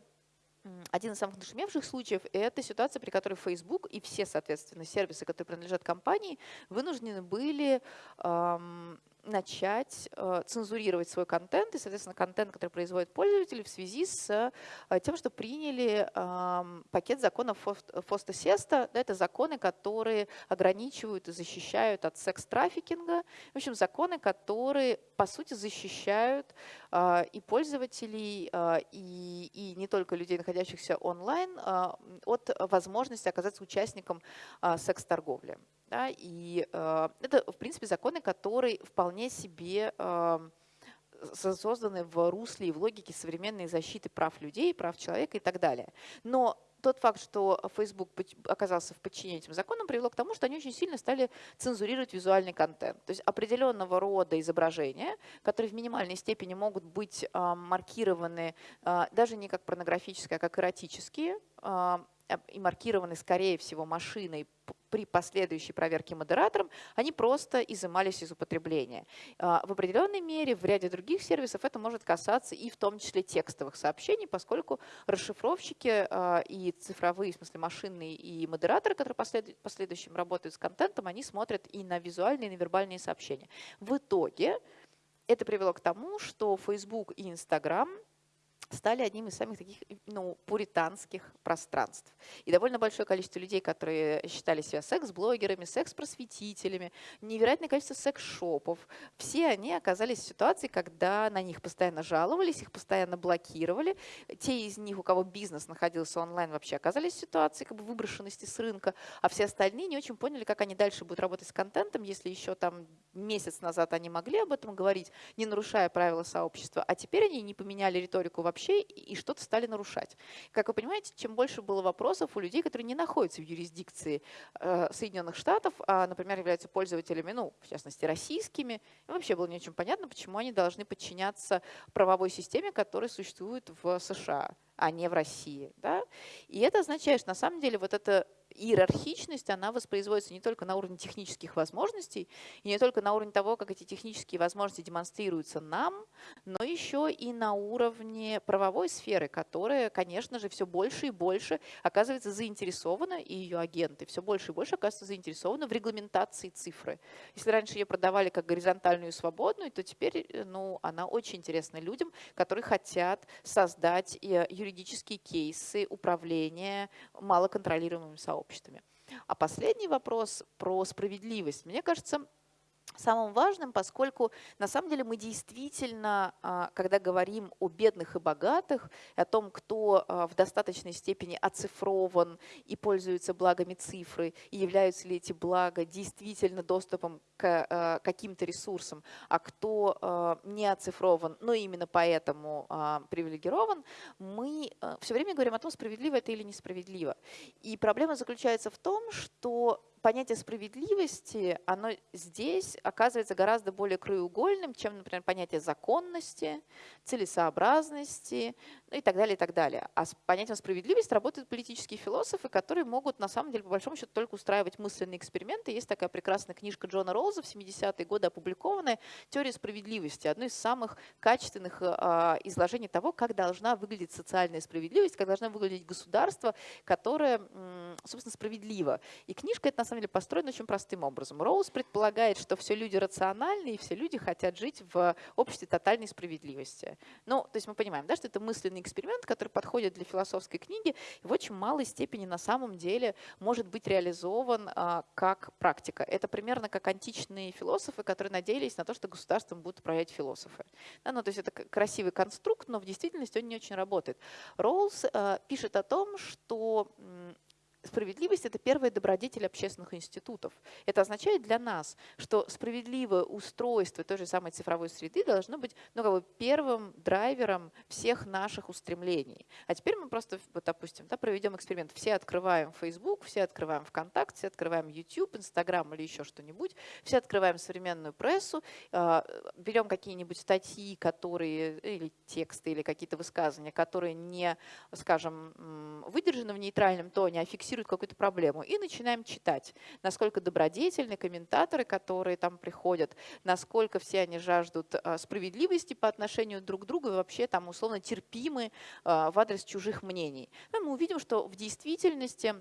Speaker 2: один из самых нашумевших случаев – это ситуация, при которой Facebook и все, соответственно, сервисы, которые принадлежат компании, вынуждены были эм, начать э, цензурировать свой контент и, соответственно, контент, который производят пользователи в связи с э, тем, что приняли пакет законов ФОСТа-СЕСТа. Да, это законы, которые ограничивают и защищают от секс-трафикинга. В общем, законы, которые, по сути, защищают э, и пользователей, и, и не только людей, находящихся онлайн, от возможности оказаться участником секс-торговли. Да, и э, это, в принципе, законы, которые вполне себе э, созданы в русле и в логике современной защиты прав людей, прав человека и так далее. Но тот факт, что Facebook оказался в подчинении этим законам, привело к тому, что они очень сильно стали цензурировать визуальный контент. То есть определенного рода изображения, которые в минимальной степени могут быть э, маркированы э, даже не как порнографические, а как эротические, э, и маркированы, скорее всего, машиной при последующей проверке модератором, они просто изымались из употребления. А, в определенной мере в ряде других сервисов это может касаться и в том числе текстовых сообщений, поскольку расшифровщики а, и цифровые, в смысле машинные и модераторы, которые в последующем работают с контентом, они смотрят и на визуальные, и на вербальные сообщения. В итоге это привело к тому, что Facebook и Instagram стали одним из самых таких ну, пуританских пространств. И довольно большое количество людей, которые считали себя секс-блогерами, секс-просветителями, невероятное количество секс-шопов, все они оказались в ситуации, когда на них постоянно жаловались, их постоянно блокировали. Те из них, у кого бизнес находился онлайн, вообще оказались в ситуации как бы выброшенности с рынка, а все остальные не очень поняли, как они дальше будут работать с контентом, если еще там месяц назад они могли об этом говорить, не нарушая правила сообщества, а теперь они не поменяли риторику вообще, вообще и что-то стали нарушать. Как вы понимаете, чем больше было вопросов у людей, которые не находятся в юрисдикции э, Соединенных Штатов, а, например, являются пользователями, ну, в частности, российскими, вообще было не очень понятно, почему они должны подчиняться правовой системе, которая существует в США а не в России. Да? И это означает, что на самом деле вот это иерархичность, она воспроизводится не только на уровне технических возможностей, и не только на уровне того, как эти технические возможности демонстрируются нам, но еще и на уровне правовой сферы, которая, конечно же, все больше и больше оказывается заинтересована, и ее агенты все больше и больше оказываются заинтересованы в регламентации цифры. Если раньше ее продавали как горизонтальную и свободную, то теперь ну, она очень интересна людям, которые хотят создать э, юридические кейсы управления малоконтролируемыми сообществами. А последний вопрос про справедливость. Мне кажется, самым важным, поскольку на самом деле мы действительно, а, когда говорим о бедных и богатых, о том, кто а, в достаточной степени оцифрован и пользуется благами цифры, и являются ли эти блага действительно доступом к а, каким-то ресурсам, а кто не оцифрован, но именно поэтому привилегирован, мы все время говорим о том, справедливо это или несправедливо. И проблема заключается в том, что понятие справедливости, оно здесь оказывается гораздо более краеугольным, чем, например, понятие законности, целесообразности ну и так далее, и так далее. А с понятием справедливости работают политические философы, которые могут, на самом деле, по большому счету, только устраивать мысленные эксперименты. Есть такая прекрасная книжка Джона Роуза в 70-е годы опубликованная «Теория справедливости», одно из самых качественных э, изложений того, как должна выглядеть социальная справедливость, как должна выглядеть государство, которое, собственно, справедливо. И книжка эта, на самом деле построен очень простым образом. Роуз предполагает, что все люди рациональны и все люди хотят жить в обществе тотальной справедливости. Ну, то есть мы понимаем, да, что это мысленный эксперимент, который подходит для философской книги и в очень малой степени на самом деле может быть реализован а, как практика. Это примерно как античные философы, которые надеялись на то, что государством будут управлять философы. Да, ну, то есть это красивый конструкт, но в действительности он не очень работает. Роуз а, пишет о том, что Справедливость – это первый добродетель общественных институтов. Это означает для нас, что справедливое устройство той же самой цифровой среды должно быть ну, как бы первым драйвером всех наших устремлений. А теперь мы просто, вот, допустим, да, проведем эксперимент. Все открываем Facebook, все открываем ВКонтакте, все открываем YouTube, Instagram или еще что-нибудь, все открываем современную прессу, а, берем какие-нибудь статьи, которые, или тексты, или какие-то высказывания, которые не, скажем, выдержаны в нейтральном тоне, а фиксируют фиксируют какую-то проблему. И начинаем читать, насколько добродетельны комментаторы, которые там приходят, насколько все они жаждут а, справедливости по отношению друг к другу и вообще там условно терпимы а, в адрес чужих мнений. мы увидим, что в действительности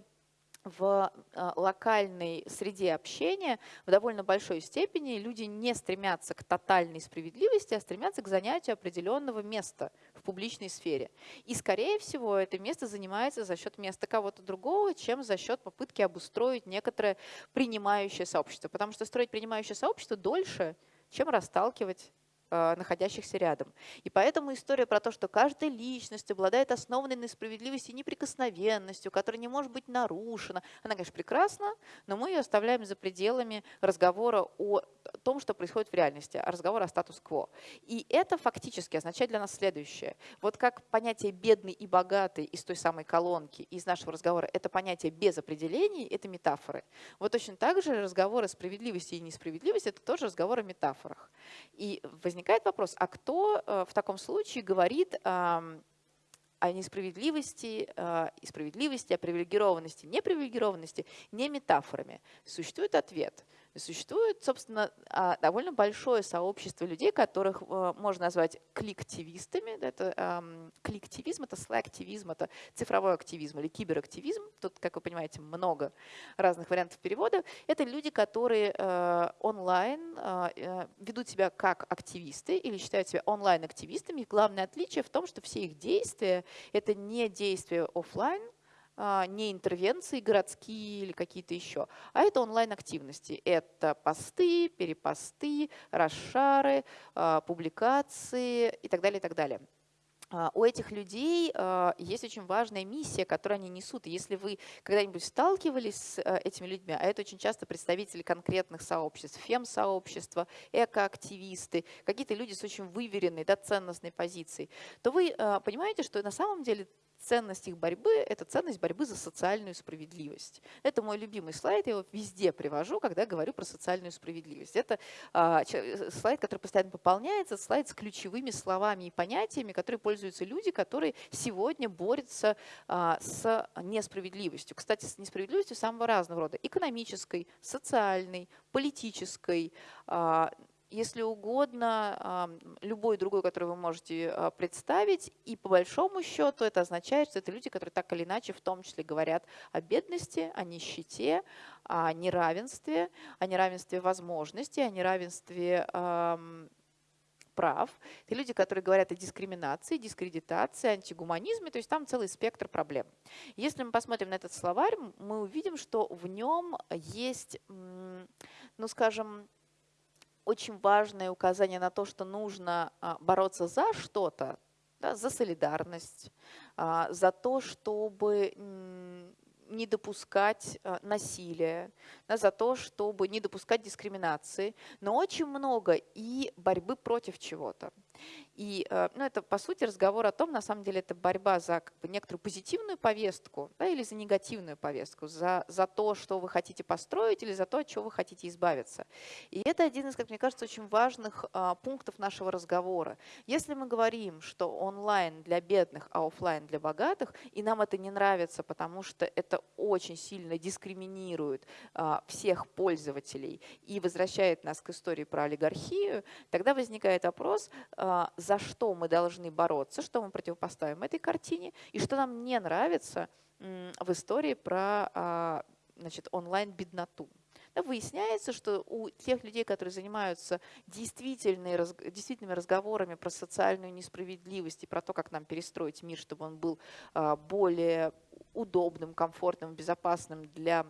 Speaker 2: в а, локальной среде общения в довольно большой степени люди не стремятся к тотальной справедливости, а стремятся к занятию определенного места публичной сфере. И, скорее всего, это место занимается за счет места кого-то другого, чем за счет попытки обустроить некоторое принимающее сообщество. Потому что строить принимающее сообщество дольше, чем расталкивать находящихся рядом. И поэтому история про то, что каждая личность обладает основанной на справедливости и неприкосновенностью, которая не может быть нарушена, она, конечно, прекрасна, но мы ее оставляем за пределами разговора о том, что происходит в реальности, а разговора о статус-кво. И это фактически означает для нас следующее. Вот как понятие «бедный» и «богатый» из той самой колонки, из нашего разговора, это понятие без определений, это метафоры. Вот точно так же разговоры справедливости и несправедливости – это тоже разговор о метафорах. И возникает возникает вопрос, а кто э, в таком случае говорит о несправедливости э, и справедливости, о привилегированности, непривилегированности не метафорами? Существует ответ – Существует, собственно, а, довольно большое сообщество людей, которых э, можно назвать кликтивистами. Это кликтивизм, это слэктивизм, это цифровой активизм или киберактивизм. Тут, как вы понимаете, много разных вариантов перевода. Это люди, которые э, онлайн э, ведут себя как активисты или считают себя онлайн-активистами. главное отличие в том, что все их действия – это не действия офлайн, не интервенции городские или какие-то еще, а это онлайн-активности. Это посты, перепосты, расшары, а, публикации и так далее, и так далее. А, у этих людей есть очень важная миссия, которую они несут. Если вы когда-нибудь сталкивались с этими людьми, а это очень часто представители конкретных сообществ, фем-сообщества, экоактивисты, какие-то люди с очень выверенной, да, ценностной позицией, то вы понимаете, что на самом деле ценность их борьбы – это ценность борьбы за социальную справедливость. Это мой любимый слайд, я его везде привожу, когда говорю про социальную справедливость. Это а, э, слайд, который постоянно пополняется, слайд с ключевыми словами и понятиями, которые пользуются люди, которые сегодня борются а, с несправедливостью. Кстати, с несправедливостью самого разного рода – экономической, социальной, политической, а, если угодно, любой другой, который вы можете а, представить. И по большому счету это означает, что это люди, которые так или иначе в том числе говорят о бедности, о нищете, о неравенстве, о неравенстве возможностей, о неравенстве прав. Это люди, которые говорят о дискриминации, дискредитации, антигуманизме, то есть там целый спектр проблем. Если мы посмотрим на этот словарь, мы увидим, что в нем есть, ну скажем, очень важное указание на то, что нужно а, бороться за что-то, да, за солидарность, а, за то, чтобы не допускать а, насилия, да, за то, чтобы не допускать дискриминации, но очень много и борьбы против чего-то. И э, ну, это, по сути, разговор о том, на самом деле, это борьба за как бы, некоторую позитивную повестку да, или за негативную повестку, за, за то, что вы хотите построить или за то, от чего вы хотите избавиться. И это один из, как мне кажется, очень важных а, пунктов нашего разговора. Если мы говорим, что онлайн для бедных, а офлайн для богатых, и нам это не нравится, потому что это очень сильно дискриминирует а, всех пользователей и возвращает нас к истории про олигархию, тогда возникает вопрос, а, за что мы должны бороться, что мы противопоставим этой картине, и что нам не нравится в истории про а, значит, онлайн-бедноту. Выясняется, что у тех людей, которые занимаются действительными разговорами про социальную несправедливость и про то, как нам перестроить мир, чтобы он был а, более удобным, комфортным, безопасным для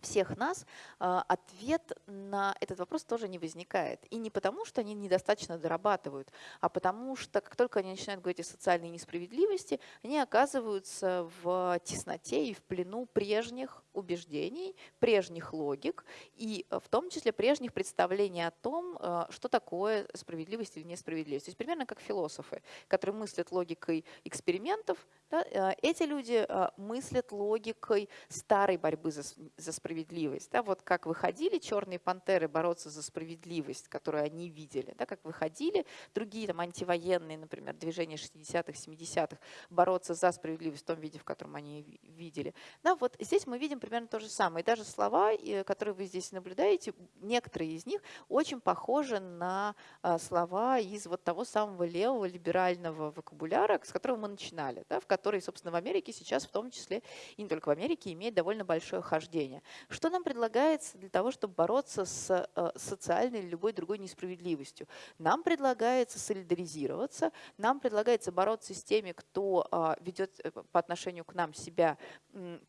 Speaker 2: всех нас, а, ответ на этот вопрос тоже не возникает. И не потому, что они недостаточно дорабатывают, а потому что как только они начинают говорить о социальной несправедливости, они оказываются в тесноте и в плену прежних убеждений, прежних логик и в том числе прежних представлений о том, а, что такое справедливость или несправедливость. То есть примерно как философы, которые мыслят логикой экспериментов, да, а, эти люди мыслят логикой старой борьбы за, за справедливость справедливость. Да, вот как выходили черные пантеры бороться за справедливость, которую они видели, да, как выходили другие там антивоенные, например, движения 60-х, 70-х, бороться за справедливость в том виде, в котором они видели. Да, вот здесь мы видим примерно то же самое. И даже слова, которые вы здесь наблюдаете, некоторые из них очень похожи на а, слова из вот того самого левого либерального вокабуляра, с которого мы начинали, да, в который, собственно, в Америке сейчас в том числе, и не только в Америке, имеет довольно большое хождение. Что нам предлагается для того, чтобы бороться с э, социальной или любой другой несправедливостью? Нам предлагается солидаризироваться, нам предлагается бороться с теми, кто а, ведет э, по отношению к нам себя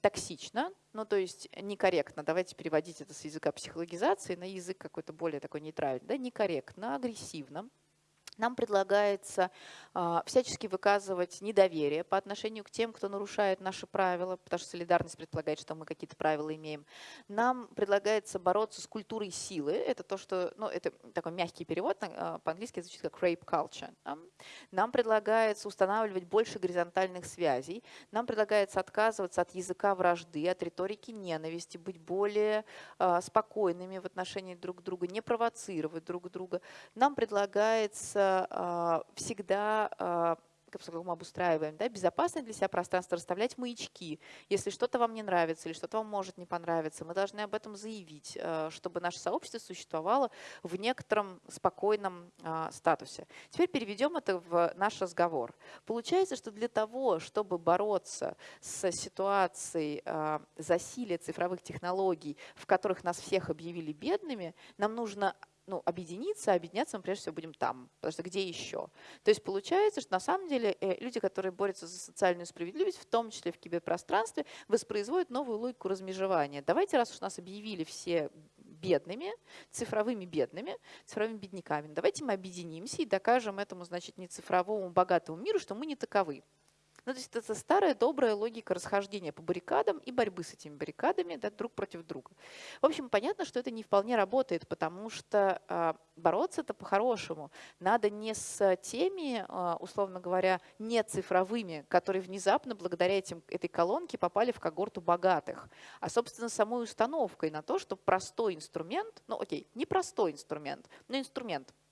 Speaker 2: токсично, ну то есть некорректно, давайте переводить это с языка психологизации на язык какой-то более такой нейтральный, да, некорректно, агрессивно. Нам предлагается э, всячески выказывать недоверие по отношению к тем, кто нарушает наши правила, потому что солидарность предполагает, что мы какие-то правила имеем. Нам предлагается бороться с культурой силы. Это то, что, ну, это такой мягкий перевод, э, по-английски звучит как rape culture. Нам предлагается устанавливать больше горизонтальных связей. Нам предлагается отказываться от языка вражды, от риторики ненависти, быть более э, спокойными в отношении друг друга, не провоцировать друг друга. Нам предлагается а, всегда а, как мы обустраиваем, да, безопасное для себя пространство, расставлять маячки. Если что-то вам не нравится или что-то вам может не понравиться, мы должны об этом заявить, а, чтобы наше сообщество существовало в некотором спокойном статусе. Теперь переведем это в наш разговор. Получается, что для того, чтобы бороться с ситуацией засилия цифровых технологий, в которых нас всех объявили бедными, нам нужно ну, объединиться, а объединяться мы прежде всего будем там, потому что где еще? То есть получается, что на самом деле э, люди, которые борются за социальную справедливость, в том числе в киберпространстве, воспроизводят новую логику размежевания. Давайте, раз уж нас объявили все бедными, цифровыми бедными, цифровыми бедняками, давайте мы объединимся и докажем этому, значит, не цифровому богатому миру, что мы не таковы. Ну, то есть это старая добрая логика расхождения по баррикадам и борьбы с этими баррикадами да, друг против друга. В общем, понятно, что это не вполне работает, потому что э, бороться-то по-хорошему надо не с теми, э, условно говоря, не цифровыми, которые внезапно благодаря этим, этой колонке попали в когорту богатых, а, собственно, самой установкой на то, что простой инструмент, ну окей, не простой инструмент, но инструмент –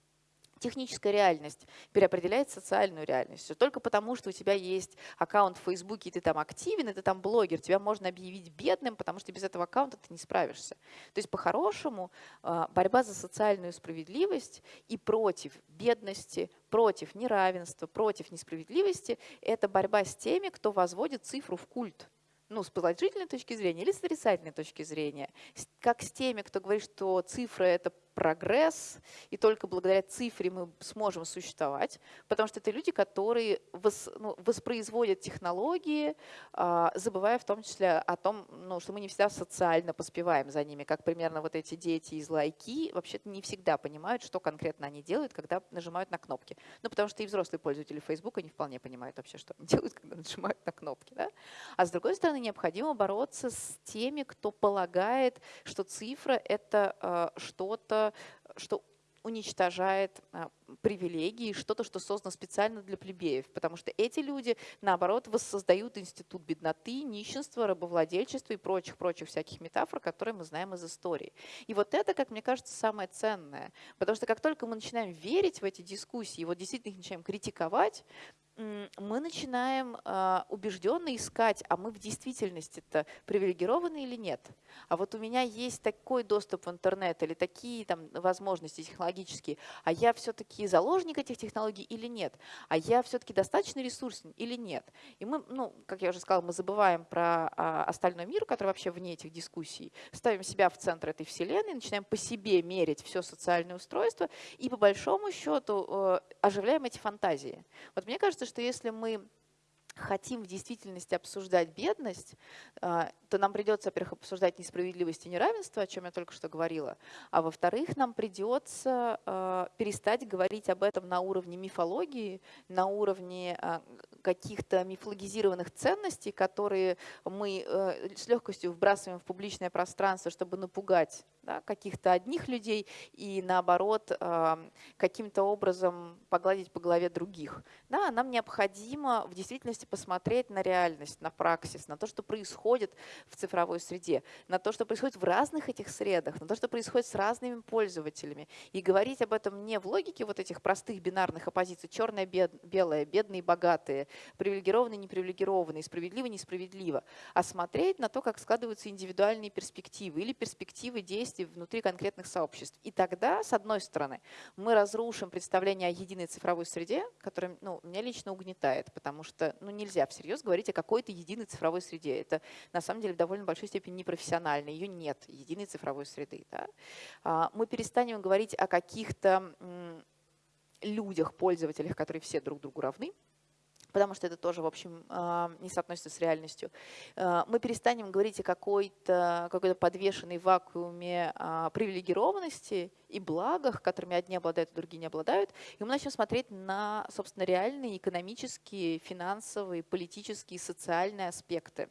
Speaker 2: техническая реальность переопределяет социальную реальность. Только потому, что у тебя есть аккаунт в Фейсбуке, и ты там активен, и ты там блогер, тебя можно объявить бедным, потому что без этого аккаунта ты не справишься. То есть по-хорошему а, борьба за социальную справедливость и против бедности, против неравенства, против несправедливости – это борьба с теми, кто возводит цифру в культ ну, с положительной точки зрения или с отрицательной точки зрения. Как с теми, кто говорит, что цифра – это прогресс, и только благодаря цифре мы сможем существовать, потому что это люди, которые вос, ну, воспроизводят технологии, а, забывая в том числе о том, ну, что мы не всегда социально поспеваем за ними, как примерно вот эти дети из лайки вообще-то не всегда понимают, что конкретно они делают, когда нажимают на кнопки. Ну, потому что и взрослые пользователи Facebook не вполне понимают вообще, что они делают, когда нажимают на кнопки. Да? А с другой стороны, необходимо бороться с теми, кто полагает, что цифра — это э, что-то, что уничтожает а, привилегии, что-то, что создано специально для плебеев, потому что эти люди, наоборот, воссоздают институт бедноты, нищенства, рабовладельчества и прочих-прочих всяких метафор, которые мы знаем из истории. И вот это, как мне кажется, самое ценное, потому что как только мы начинаем верить в эти дискуссии, вот действительно их начинаем критиковать, мы начинаем э, убежденно искать, а мы в действительности-то привилегированы или нет. А вот у меня есть такой доступ в интернет или такие там возможности технологические, а я все-таки заложник этих технологий или нет, а я все-таки достаточно ресурсен или нет. И мы, ну, как я уже сказала, мы забываем про а, остальной мир, который вообще вне этих дискуссий, ставим себя в центр этой вселенной, начинаем по себе мерить все социальное устройство и по большому счету э, оживляем эти фантазии. Вот мне кажется, что если мы хотим в действительности обсуждать бедность, а, то нам придется, во-первых, обсуждать несправедливость и неравенство, о чем я только что говорила, а во-вторых, нам придется а, перестать говорить об этом на уровне мифологии, на уровне а, каких-то мифологизированных ценностей, которые мы э, с легкостью вбрасываем в публичное пространство, чтобы напугать да, каких-то одних людей и наоборот каким-то образом погладить по голове других. Да, нам необходимо в действительности посмотреть на реальность, на праксис, на то, что происходит в цифровой среде, на то, что происходит в разных этих средах, на то, что происходит с разными пользователями. И говорить об этом не в логике вот этих простых бинарных оппозиций, черное, бед, белое, бедные, богатые, привилегированные, непривилегированные, справедливо, несправедливо, а смотреть на то, как складываются индивидуальные перспективы или перспективы действий внутри конкретных сообществ. И тогда, с одной стороны, мы разрушим представление о единой цифровой среде, которая ну, меня лично угнетает, потому что ну, нельзя всерьез говорить о какой-то единой цифровой среде. Это на самом деле в довольно большой степени непрофессионально. Ее нет, единой цифровой среды. Да? А, мы перестанем говорить о каких-то людях, пользователях, которые все друг другу равны, потому что это тоже, в общем, а, не соотносится с реальностью. А, мы перестанем говорить о какой-то какой подвешенной вакууме а, привилегированности и благах, которыми одни обладают, а другие не обладают. И мы начнем смотреть на, собственно, реальные экономические, финансовые, политические, социальные аспекты.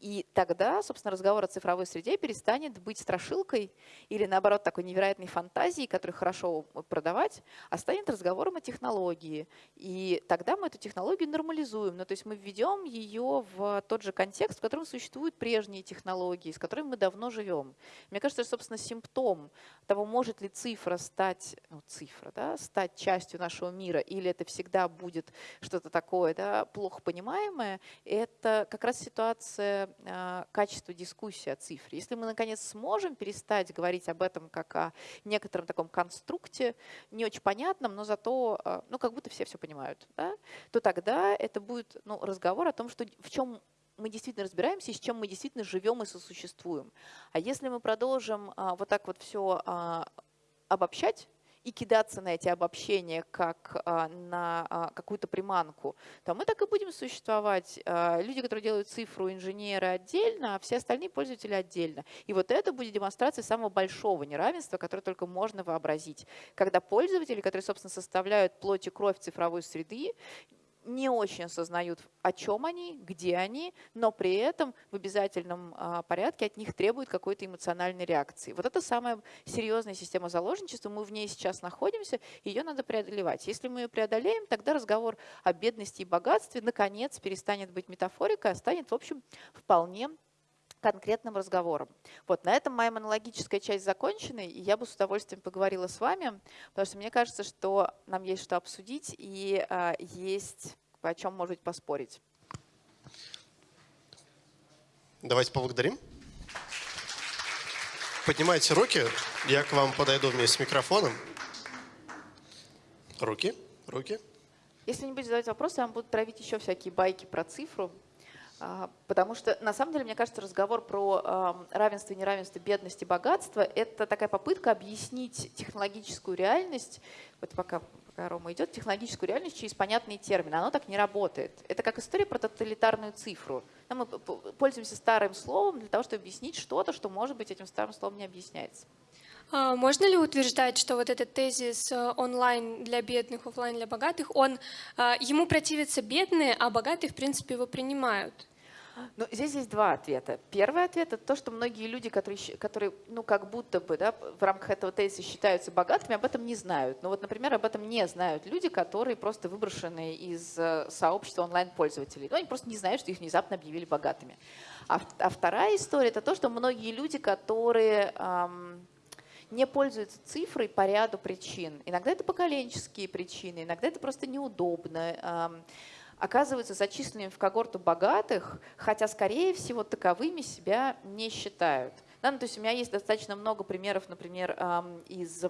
Speaker 2: И тогда, собственно, разговор о цифровой среде перестанет быть страшилкой или, наоборот, такой невероятной фантазией, которую хорошо продавать, а станет разговором о технологии. И тогда мы эту технологию нормализуем. Ну, то есть мы введем ее в тот же контекст, в котором существуют прежние технологии, с которыми мы давно живем. Мне кажется, что, собственно, симптом того, может ли цифра стать, ну, цифра, да, стать частью нашего мира, или это всегда будет что-то такое да, плохо понимаемое, это как раз ситуация качество дискуссии о цифре. Если мы, наконец, сможем перестать говорить об этом как о некотором таком конструкте, не очень понятном, но зато, а, ну, как будто все все понимают, да, то тогда это будет ну, разговор о том, что в чем мы действительно разбираемся с чем мы действительно живем и сосуществуем. А если мы продолжим а, вот так вот все а, обобщать, и кидаться на эти обобщения как а, на а, какую-то приманку, то мы так и будем существовать. А, люди, которые делают цифру, инженеры отдельно, а все остальные пользователи отдельно. И вот это будет демонстрацией самого большого неравенства, которое только можно вообразить. Когда пользователи, которые, собственно, составляют плоть и кровь цифровой среды, не очень осознают, о чем они, где они, но при этом в обязательном а, порядке от них требуют какой-то эмоциональной реакции. Вот это самая серьезная система заложничества, мы в ней сейчас находимся, ее надо преодолевать. Если мы ее преодолеем, тогда разговор о бедности и богатстве наконец перестанет быть метафорикой, а станет, в общем, вполне конкретным разговором. Вот на этом моя монологическая часть закончена, и я бы с удовольствием поговорила с вами, потому что мне кажется, что нам есть что обсудить и а, есть о чем, может быть, поспорить.
Speaker 1: Давайте поблагодарим. Поднимайте руки, я к вам подойду вместе с микрофоном. Руки, руки.
Speaker 2: Если не будете задавать вопросы, я вам буду травить еще всякие байки про цифру. А, потому что, на самом деле, мне кажется, разговор про равенство и неравенство, бедность и богатство – это такая попытка объяснить технологическую реальность, вот пока, пока Рома идет, технологическую реальность через понятные термины. Оно так не работает. Это как история про тоталитарную цифру. Мы пользуемся старым словом для того, чтобы объяснить что-то, что, может быть, этим старым словом не объясняется.
Speaker 3: А, можно ли утверждать, что вот этот тезис э, онлайн для бедных, офлайн для богатых, он, а, ему противятся бедные, а богатые, в принципе, его принимают?
Speaker 2: Ну, здесь есть два ответа. Первый ответ – это то, что многие люди, которые, которые ну, как будто бы да, в рамках этого тезиса считаются богатыми, об этом не знают. Ну вот, например, об этом не знают люди, которые просто выброшены из э, сообщества онлайн-пользователей. Ну, они просто не знают, что их внезапно объявили богатыми. А, а вторая история – это то, что многие люди, которые… Эм, не пользуются цифрой по ряду причин. Иногда это поколенческие причины, иногда это просто неудобно. Оказываются зачисленными в когорту богатых, хотя, скорее всего, таковыми себя не считают. Да, ну, то есть у меня есть достаточно много примеров, например, из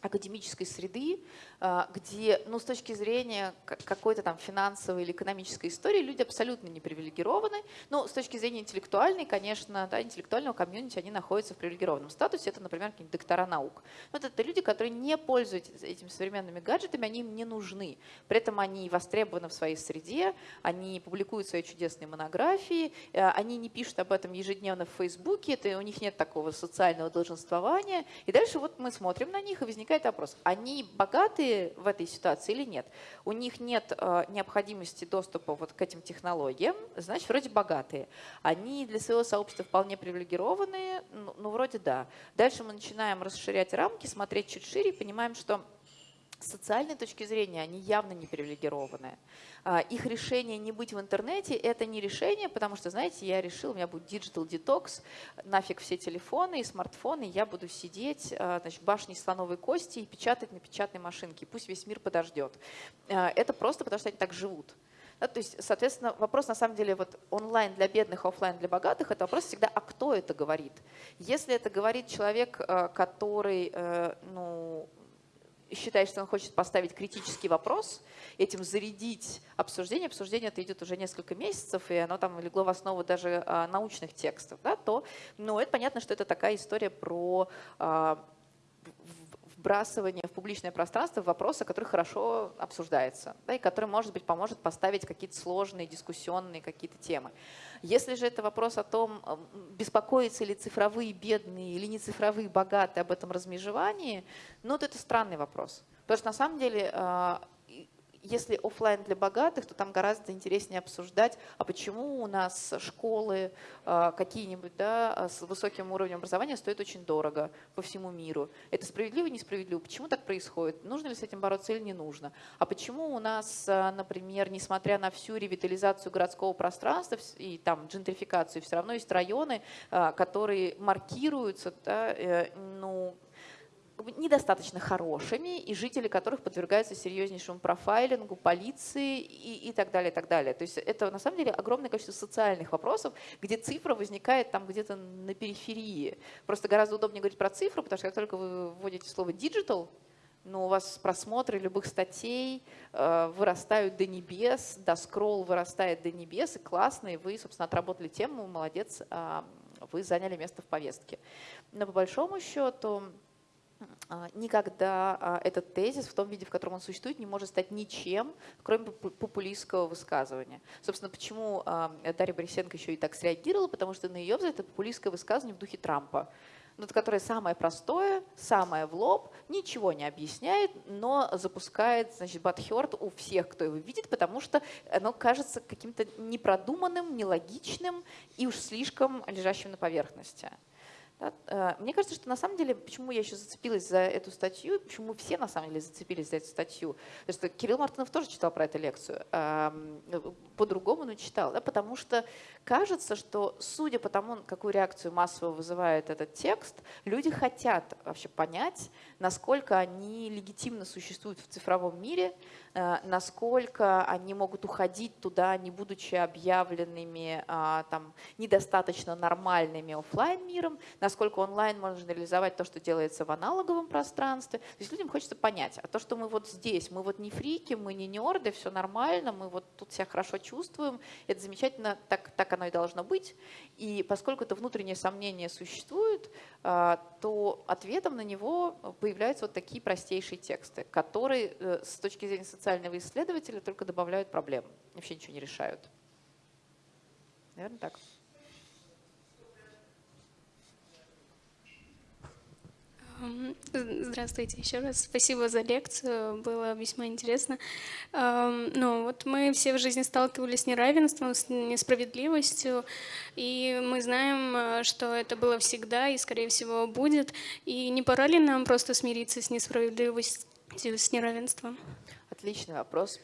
Speaker 2: академической среды, а, где, ну, с точки зрения какой-то там финансовой или экономической истории, люди абсолютно не привилегированы. Но с точки зрения интеллектуальной, конечно, да, интеллектуального комьюнити, они находятся в привилегированном статусе. Это, например, какие-нибудь доктора наук. Вот это люди, которые не пользуются этими современными гаджетами, они им не нужны. При этом они востребованы в своей среде, они публикуют свои чудесные монографии, э, они не пишут об этом ежедневно в Фейсбуке, это, у них нет такого социального долженствования. И дальше вот мы смотрим на них, и возникает возникает вопрос, они богатые в этой ситуации или нет? У них нет э, необходимости доступа вот к этим технологиям, значит, вроде богатые. Они для своего сообщества вполне привилегированные, ну, ну вроде да. Дальше мы начинаем расширять рамки, смотреть чуть шире и понимаем, что с социальной точки зрения они явно не привилегированные. А, их решение не быть в интернете – это не решение, потому что, знаете, я решил, у меня будет digital detox, нафиг все телефоны и смартфоны, я буду сидеть а, значит, в башне слоновой кости и печатать на печатной машинке, пусть весь мир подождет. А, это просто потому, что они так живут. Да, то есть, соответственно, вопрос на самом деле вот онлайн для бедных, офлайн для богатых, это вопрос всегда, а кто это говорит? Если это говорит человек, который э, ну, считает, что он хочет поставить критический вопрос, этим зарядить обсуждение, обсуждение это идет уже несколько месяцев, и оно там легло в основу даже а, научных текстов, да, то ну, это понятно, что это такая история про вбрасывание в публичное пространство вопроса, который хорошо обсуждается, да, и который, может быть, поможет поставить какие-то сложные дискуссионные какие-то темы. Если же это вопрос о том, беспокоятся ли цифровые бедные или не цифровые богатые об этом размежевании, ну, то это странный вопрос. Потому что на самом деле а, если офлайн для богатых, то там гораздо интереснее обсуждать, а почему у нас школы а, какие-нибудь да, а, с высоким уровнем образования стоят очень дорого по всему миру. Это справедливо, несправедливо? Почему так происходит? Нужно ли с этим бороться или не нужно? А почему у нас, а, например, несмотря на всю ревитализацию городского пространства и там джентрификацию, все равно есть районы, которые маркируются да, э, ну, недостаточно хорошими, и жители которых подвергаются серьезнейшему профайлингу, полиции и, и так далее, и так далее. То есть это на самом деле огромное количество социальных вопросов, где цифра возникает там где-то на периферии. Просто гораздо удобнее говорить про цифру, потому что как только вы вводите слово digital, но ну, у вас просмотры любых статей э, вырастают до небес, до скролл вырастает до небес, и классно, и вы, собственно, отработали тему, молодец, э, вы заняли место в повестке. Но по большому счету никогда а, этот тезис в том виде, в котором он существует, не может стать ничем, кроме популистского высказывания. Собственно, почему а, Дарья Борисенко еще и так среагировала, потому что на ее взгляд это популистское высказывание в духе Трампа, ну, которое самое простое, самое в лоб, ничего не объясняет, но запускает значит, батхерт у всех, кто его видит, потому что оно кажется каким-то непродуманным, нелогичным и уж слишком лежащим на поверхности. Э, мне кажется, что на самом деле, почему я еще зацепилась за эту статью, почему все на самом деле зацепились за эту статью, потому что Кирилл Мартынов тоже читал про эту лекцию, по-другому, но читал, да? потому что кажется, что судя по тому, какую реакцию массово вызывает этот текст, люди хотят вообще понять, насколько они легитимно существуют в цифровом мире, насколько они могут уходить туда, не будучи объявленными а, там, недостаточно нормальными офлайн миром, насколько онлайн можно реализовать то, что делается в аналоговом пространстве. То есть людям хочется понять, а то, что мы вот здесь, мы вот не фрики, мы не нерды, все нормально, мы вот тут себя хорошо чувствуем, это замечательно, так, так оно и должно быть. И поскольку это внутреннее сомнение существует, а, то ответом на него появляются вот такие простейшие тексты, которые э, с точки зрения социального исследователя только добавляют проблем, вообще ничего не решают. Наверное, так.
Speaker 3: Здравствуйте еще раз. Спасибо за лекцию, было весьма интересно. Ну, вот мы все в жизни сталкивались с неравенством, с несправедливостью, и мы знаем, э, что это было всегда и, скорее всего, будет. И не пора ли нам просто смириться с несправедливостью, с неравенством?
Speaker 2: Отличный вопрос.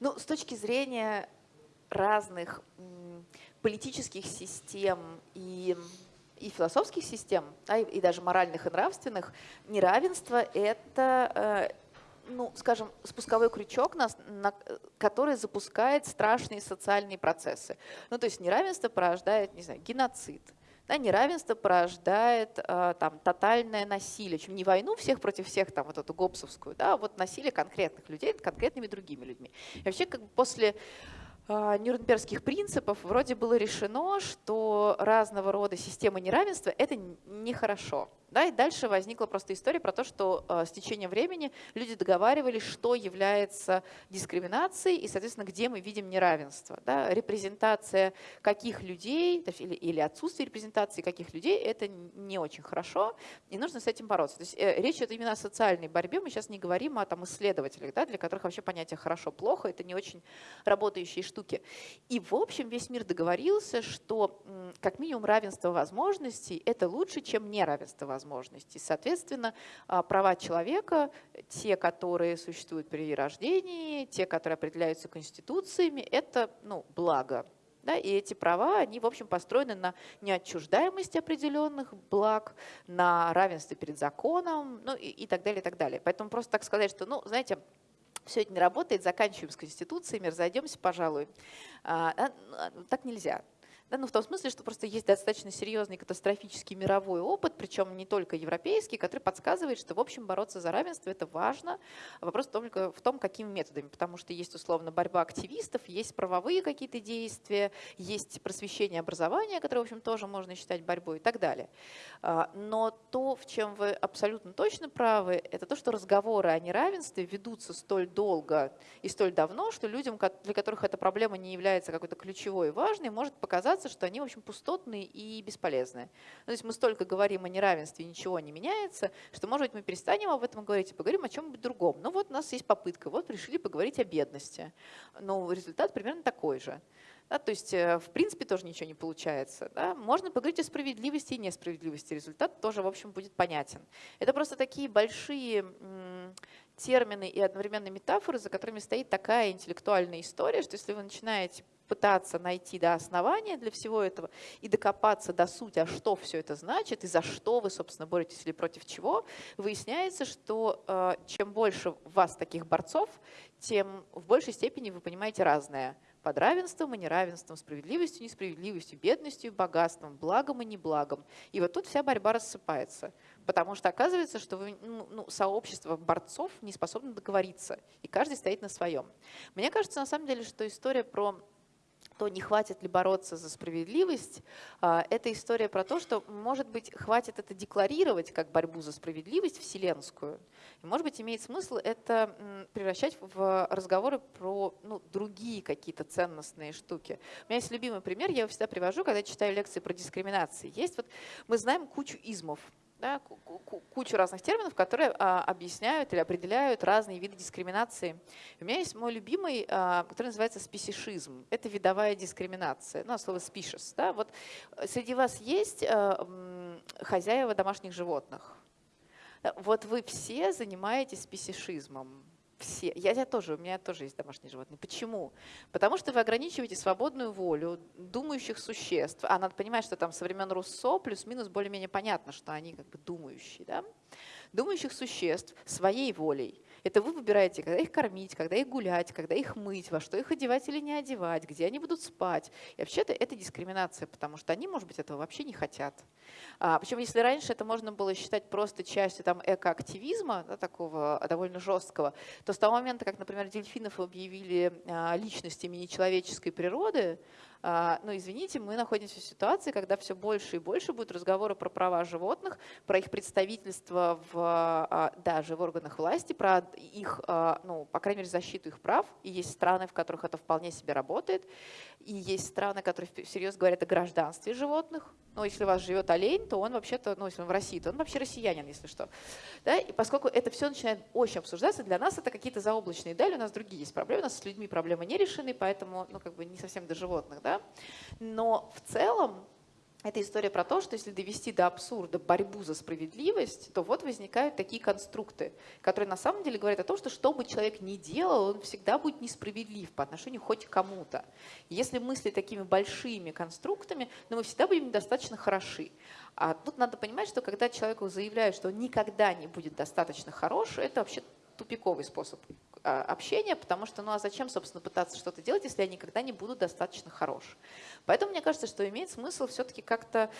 Speaker 2: Ну, с точки зрения разных политических систем и и философских систем, да, и, и даже моральных и нравственных, неравенство — это, э, ну, скажем, спусковой крючок, на, на, который запускает страшные социальные процессы. Ну, то есть неравенство порождает, не знаю, геноцид, да, неравенство порождает э, там, тотальное насилие, чем не войну всех против всех, там, вот эту гопсовскую, да, а вот насилие конкретных людей над конкретными другими людьми. И вообще, как бы после а, Нюрнбергских принципов вроде было решено, что разного рода системы неравенства – это нехорошо. Да, и дальше возникла просто история про то, что э, с течением времени люди договаривались, что является дискриминацией и, соответственно, где мы видим неравенство. Да. Репрезентация каких людей или, или отсутствие репрезентации каких людей – это не очень хорошо, и нужно с этим бороться. То есть э, речь идет именно о социальной борьбе, мы сейчас не говорим о там, исследователях, да, для которых вообще понятие «хорошо-плохо» – это не очень работающие штуки. И, в общем, весь мир договорился, что как минимум равенство возможностей – это лучше, чем неравенство возможностей возможностей. Соответственно, а, права человека, те, которые существуют при рождении, те, которые определяются конституциями, это ну, благо. Да, и эти права, они, в общем, построены на неотчуждаемости определенных благ, на равенстве перед законом, ну и, и так далее, и так далее. Поэтому просто так сказать, что, ну, знаете, все это не работает, заканчиваем с конституциями, разойдемся, пожалуй. А, а, так нельзя. Да, ну, в том смысле, что просто есть достаточно серьезный катастрофический мировой опыт, причем не только европейский, который подсказывает, что, в общем, бороться за равенство – это важно. Вопрос только в том, какими методами, потому что есть, условно, борьба активистов, есть правовые какие-то действия, есть просвещение образования, которое, в общем, тоже можно считать борьбой и так далее. А, но то, в чем вы абсолютно точно правы, это то, что разговоры о неравенстве ведутся столь долго и столь давно, что людям, для которых эта проблема не является какой-то ключевой и важной, может показаться, оказаться, что они, в общем, пустотные и бесполезные. Ну, то есть мы столько говорим о неравенстве, ничего не меняется, что, может быть, мы перестанем об этом говорить и поговорим о чем-нибудь другом. Ну вот у нас есть попытка, вот решили поговорить о бедности. Но результат примерно такой же. Да, то есть, э, в принципе, тоже ничего не получается. Да. Можно поговорить о справедливости и несправедливости. Результат тоже, в общем, будет понятен. Это просто такие большие термины и одновременно метафоры, за которыми стоит такая интеллектуальная история, что если вы начинаете пытаться найти да, основания для всего этого и докопаться до сути, а что все это значит и за что вы, собственно, боретесь или против чего, выясняется, что э, чем больше вас таких борцов, тем в большей степени вы понимаете разное. Под равенством и неравенством, справедливостью несправедливостью, бедностью богатством, благом и неблагом. И вот тут вся борьба рассыпается. Потому что оказывается, что вы, ну, ну, сообщество борцов не способно договориться. И каждый стоит на своем. Мне кажется, на самом деле, что история про то не хватит ли бороться за справедливость, а, это история про то, что, может быть, хватит это декларировать как борьбу за справедливость вселенскую. И, может быть, имеет смысл это превращать в разговоры про ну, другие какие-то ценностные штуки. У меня есть любимый пример, я его всегда привожу, когда читаю лекции про дискриминацию. Есть вот, мы знаем кучу измов, да, кучу разных терминов, которые а, объясняют или определяют разные виды дискриминации. У меня есть мой любимый, а, который называется спесишизм. Это видовая дискриминация, ну, слово species. Да? Вот среди вас есть а, хозяева домашних животных. Вот вы все занимаетесь спесишизмом все. Я, я тоже, у меня тоже есть домашние животные. Почему? Потому что вы ограничиваете свободную волю думающих существ. А надо понимать, что там со времен Руссо плюс-минус более-менее понятно, что они как бы думающие. Да? Думающих существ своей волей. Это вы выбираете, когда их кормить, когда их гулять, когда их мыть, во что их одевать или не одевать, где они будут спать. И вообще-то это дискриминация, потому что они, может быть, этого вообще не хотят. А, причем, если раньше это можно было считать просто частью там, экоактивизма, да, такого довольно жесткого, то с того момента, как, например, дельфинов объявили а, личностями нечеловеческой природы, а, но извините, мы находимся в ситуации, когда все больше и больше будут разговоры про права животных, про их представительство в, а, даже в органах власти, про их, а, ну, по крайней мере, защиту их прав. И есть страны, в которых это вполне себе работает. И есть страны, которые всерьез говорят о гражданстве животных. Ну, если у вас живет олень, то он вообще-то, ну, если он в России, то он вообще россиянин, если что. Да? И поскольку это все начинает очень обсуждаться, для нас это какие-то заоблачные дали, у нас другие есть проблемы, у нас с людьми проблемы не решены, поэтому, ну, как бы не совсем до животных, да. Но в целом это история про то, что если довести до абсурда борьбу за справедливость, то вот возникают такие конструкты, которые на самом деле говорят о том, что что бы человек ни делал, он всегда будет несправедлив по отношению хоть к кому-то. Если мыслить такими большими конструктами, ну, мы всегда будем недостаточно хороши. А тут надо понимать, что когда человеку заявляют, что он никогда не будет достаточно хорош, это вообще тупиковый способ общения, потому что, ну а зачем, собственно, пытаться что-то делать, если я никогда не буду достаточно хорош. Поэтому мне кажется, что имеет смысл все-таки как-то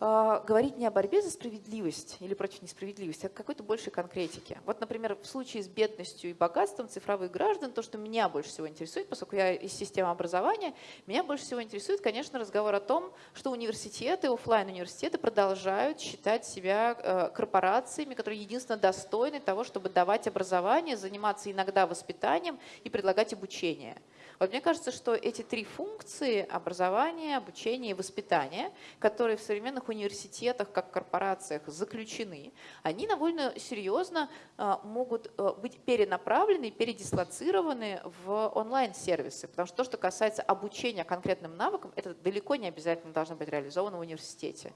Speaker 2: говорить не о борьбе за справедливость или против несправедливости, а какой-то большей конкретики. Вот, например, в случае с бедностью и богатством цифровых граждан, то, что меня больше всего интересует, поскольку я из системы образования, меня больше всего интересует, конечно, разговор о том, что университеты, офлайн университеты продолжают считать себя э, корпорациями, которые единственно достойны того, чтобы давать образование, заниматься иногда воспитанием и предлагать обучение. Вот мне кажется, что эти три функции – образование, обучение и воспитание, которые в современных университетах, как корпорациях заключены, они довольно серьезно а, могут а, быть перенаправлены, передислоцированы в онлайн-сервисы. Потому что то, что касается обучения конкретным навыкам, это далеко не обязательно должно быть реализовано в университете.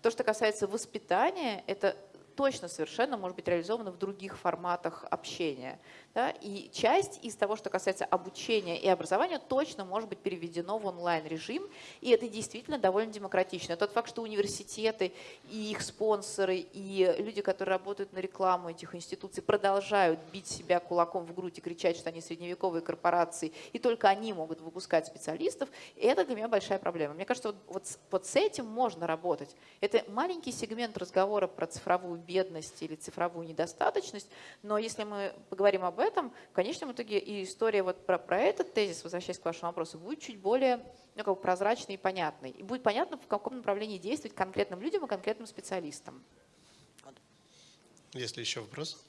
Speaker 2: То, что касается воспитания, это точно совершенно может быть реализовано в других форматах общения. Да? И часть из того, что касается обучения и образования, точно может быть переведено в онлайн-режим, и это действительно довольно демократично. Тот факт, что университеты и их спонсоры, и люди, которые работают на рекламу этих институций, продолжают бить себя кулаком в грудь и кричать, что они средневековые корпорации, и только они могут выпускать специалистов, это для меня большая проблема. Мне кажется, вот, вот, вот с этим можно работать. Это маленький сегмент разговора про цифровую бедность или цифровую недостаточность, но если мы поговорим об этом, в конечном итоге и история вот про, про этот тезис, возвращаясь к вашему вопросу, будет чуть более ну, как бы прозрачной и понятной. И будет понятно, в каком направлении действовать конкретным людям и конкретным специалистам.
Speaker 1: Есть ли еще вопрос?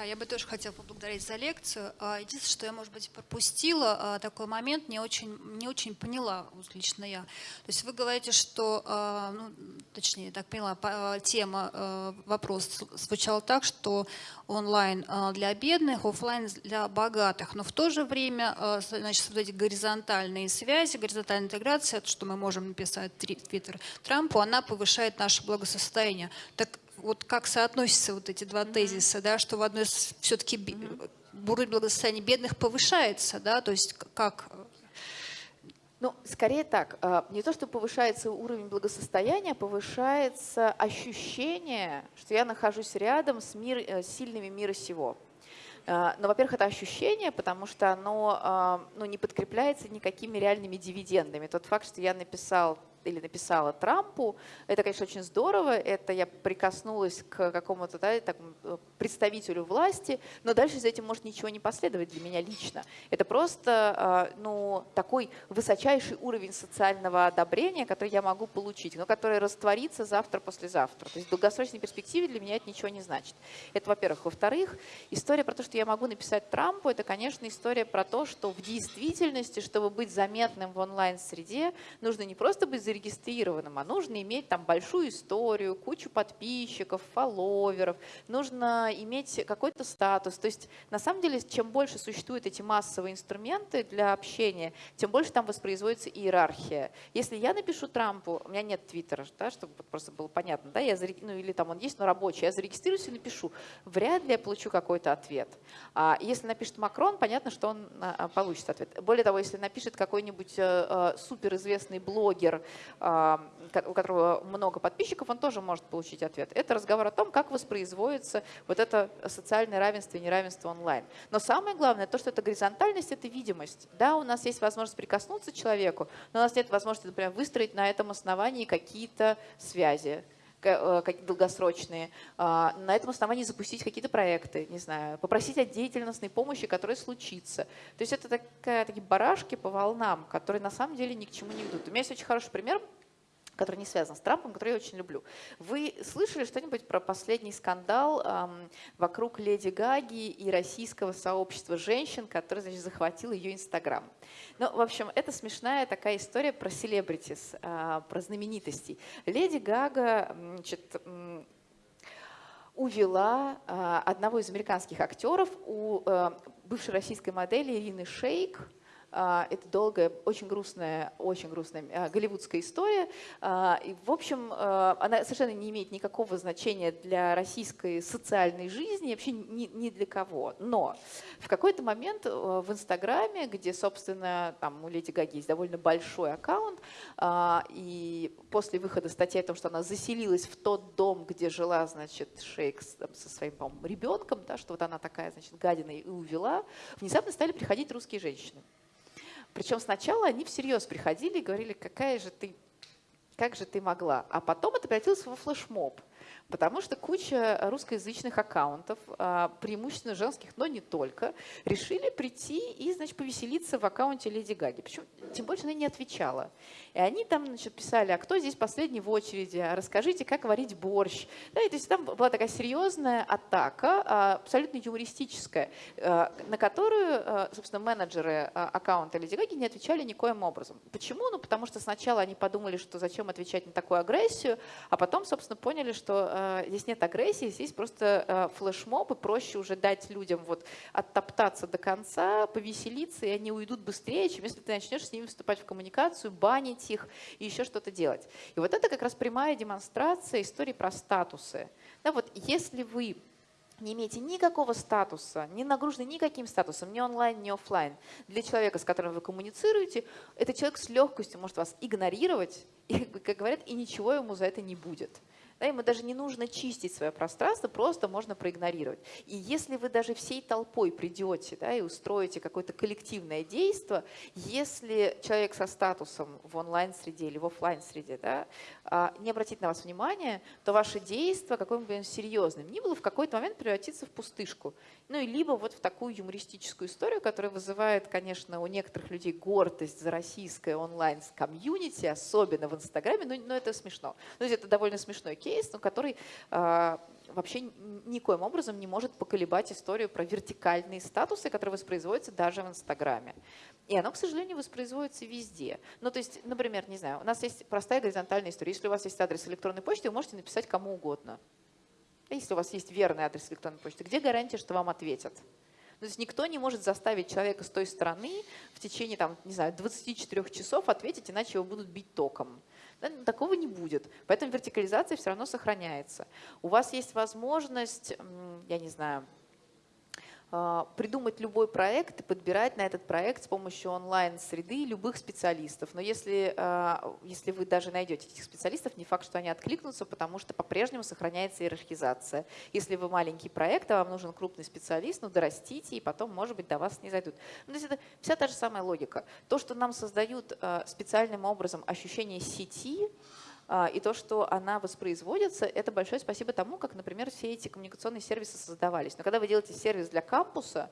Speaker 4: Да, я бы тоже хотела поблагодарить за лекцию. А, единственное, что я, может быть, пропустила а, такой момент, не очень, не очень поняла лично я. То есть вы говорите, что, а, ну, точнее, так поняла, тема, вопрос звучал так, что онлайн для бедных, офлайн для богатых. Но в то же время, значит, вот эти горизонтальные связи, горизонтальная интеграция, что мы можем написать Твиттер Трампу, она повышает наше благосостояние. Так вот как соотносятся вот эти два тезиса, да, что в одной все-таки уровень благосостояния бедных повышается, да, то есть как
Speaker 2: ну, скорее так. А, не то, что повышается уровень благосостояния, повышается ощущение, что я нахожусь рядом с, мир, э, сильными мира сего. А, но, во-первых, это ощущение, потому что оно а, ну, не подкрепляется никакими реальными дивидендами. Тот факт, что я написал или написала Трампу. Это, конечно, очень здорово. Это я прикоснулась к какому-то да, э, представителю власти, но дальше за этим может ничего не последовать для меня лично. Это просто а, ну, такой высочайший уровень социального одобрения, который я могу получить, но который растворится завтра-послезавтра. То есть в долгосрочной перспективе для меня это ничего не значит. Это, во-первых. Во-вторых, история про то, что я могу написать Трампу, это, конечно, история про то, что в действительности, чтобы быть заметным в онлайн-среде, нужно не просто быть зарегистрированным, а нужно иметь там большую историю, кучу подписчиков, фолловеров, нужно иметь какой-то статус. То есть на самом деле, чем больше существуют эти массовые инструменты для общения, тем больше там воспроизводится иерархия. Если я напишу Трампу, у меня нет твиттера, да, чтобы просто было понятно, да, я зарег... ну или там он есть, но рабочий, я зарегистрируюсь и напишу, вряд ли я получу какой-то ответ. А если напишет Макрон, понятно, что он а, получит ответ. Более того, если напишет какой-нибудь э, суперизвестный блогер, у которого много подписчиков, он тоже может получить ответ. Это разговор о том, как воспроизводится вот это социальное равенство и неравенство онлайн. Но самое главное, то, что это горизонтальность, это видимость. Да, у нас есть возможность прикоснуться к человеку, но у нас нет возможности, например, выстроить на этом основании какие-то связи э, долгосрочные, а, на этом основании запустить какие-то проекты, не знаю, попросить о деятельностной помощи, которая случится. То есть это такая, такие барашки по волнам, которые на самом деле ни к чему не ведут. У меня есть очень хороший пример который не связан с Трампом, который я очень люблю. Вы слышали что-нибудь про последний скандал эм, вокруг Леди Гаги и российского сообщества женщин, который значит, захватил ее Инстаграм? Ну, в общем, это смешная такая история про селебритис, э, про знаменитостей. Леди Гага значит, увела э, одного из американских актеров у э, бывшей российской модели Ирины Шейк, это долгая, очень грустная, очень грустная а, голливудская история. А, и, в общем, она совершенно не имеет никакого значения для российской социальной жизни, вообще ни, для кого. Но в какой-то момент в Инстаграме, где, собственно, там у Леди Гаги есть довольно большой аккаунт, и после выхода статьи о том, что она заселилась в тот дом, где жила, значит, Шейк со своим, по ребенком, да, что вот она такая, значит, гадина и увела, внезапно стали приходить русские женщины. Причем сначала они всерьез приходили и говорили, какая же ты, как же ты могла. А потом это превратилось во флешмоб. Потому что куча русскоязычных аккаунтов, а, преимущественно женских, но не только, решили прийти и, значит, повеселиться в аккаунте Леди Гаги. Причем, тем больше она не отвечала. И они там, значит, писали, а кто здесь последний в очереди, а расскажите, как варить борщ. Да, и то есть там была такая серьезная атака, а, абсолютно юмористическая, на которую, собственно, менеджеры аккаунта Леди Гаги не отвечали никоим образом. Почему? Ну, потому что сначала они подумали, что зачем отвечать на такую агрессию, а потом, собственно, поняли, что здесь нет агрессии, здесь просто э, флешмоб, и проще уже дать людям вот оттоптаться до конца, повеселиться, и они уйдут быстрее, чем если ты начнешь с ними вступать в коммуникацию, банить их и еще что-то делать. И вот это как раз прямая демонстрация истории про статусы. Да, вот если вы не имеете никакого статуса, не нагружены никаким статусом, ни онлайн, ни офлайн, для человека, с которым вы коммуницируете, этот человек с легкостью может вас игнорировать, и, как говорят, и ничего ему за это не будет. Да, ему даже не нужно чистить свое пространство, просто можно проигнорировать. И если вы даже всей толпой придете да, и устроите какое-то коллективное действие, если человек со статусом в онлайн-среде или в офлайн среде да, а, не обратит на вас внимания, то ваше действие, какое бы серьезным ни было, в какой-то момент превратится в пустышку. Ну и либо вот в такую юмористическую историю, которая вызывает, конечно, у некоторых людей гордость за российское онлайн-комьюнити, особенно в Инстаграме, но, но это смешно. Есть это довольно смешной кейс, кейс, но который э, вообще никоим образом не может поколебать историю про вертикальные статусы, которые воспроизводятся даже в Инстаграме. И оно, к сожалению, воспроизводится везде. Ну, то есть, например, не знаю, у нас есть простая горизонтальная история. Если у вас есть адрес электронной почты, вы можете написать кому угодно. А если у вас есть верный адрес электронной почты, где гарантия, что вам ответят? То есть никто не может заставить человека с той стороны в течение, там, не знаю, 24 часов ответить, иначе его будут бить током. Да, такого не будет. Поэтому вертикализация все равно сохраняется. У вас есть возможность, я не знаю, придумать любой проект и подбирать на этот проект с помощью онлайн-среды любых специалистов. Но если, а, если вы даже найдете этих специалистов, не факт, что они откликнутся, потому что по-прежнему сохраняется иерархизация. Если вы маленький проект, а вам нужен крупный специалист, ну дорастите, и потом, может быть, до вас не зайдут. Ну, то есть это вся та же самая логика. То, что нам создают а, специальным образом ощущение сети, а, и то, что она воспроизводится, это большое спасибо тому, как, например, все эти коммуникационные сервисы создавались. Но когда вы делаете сервис для кампуса,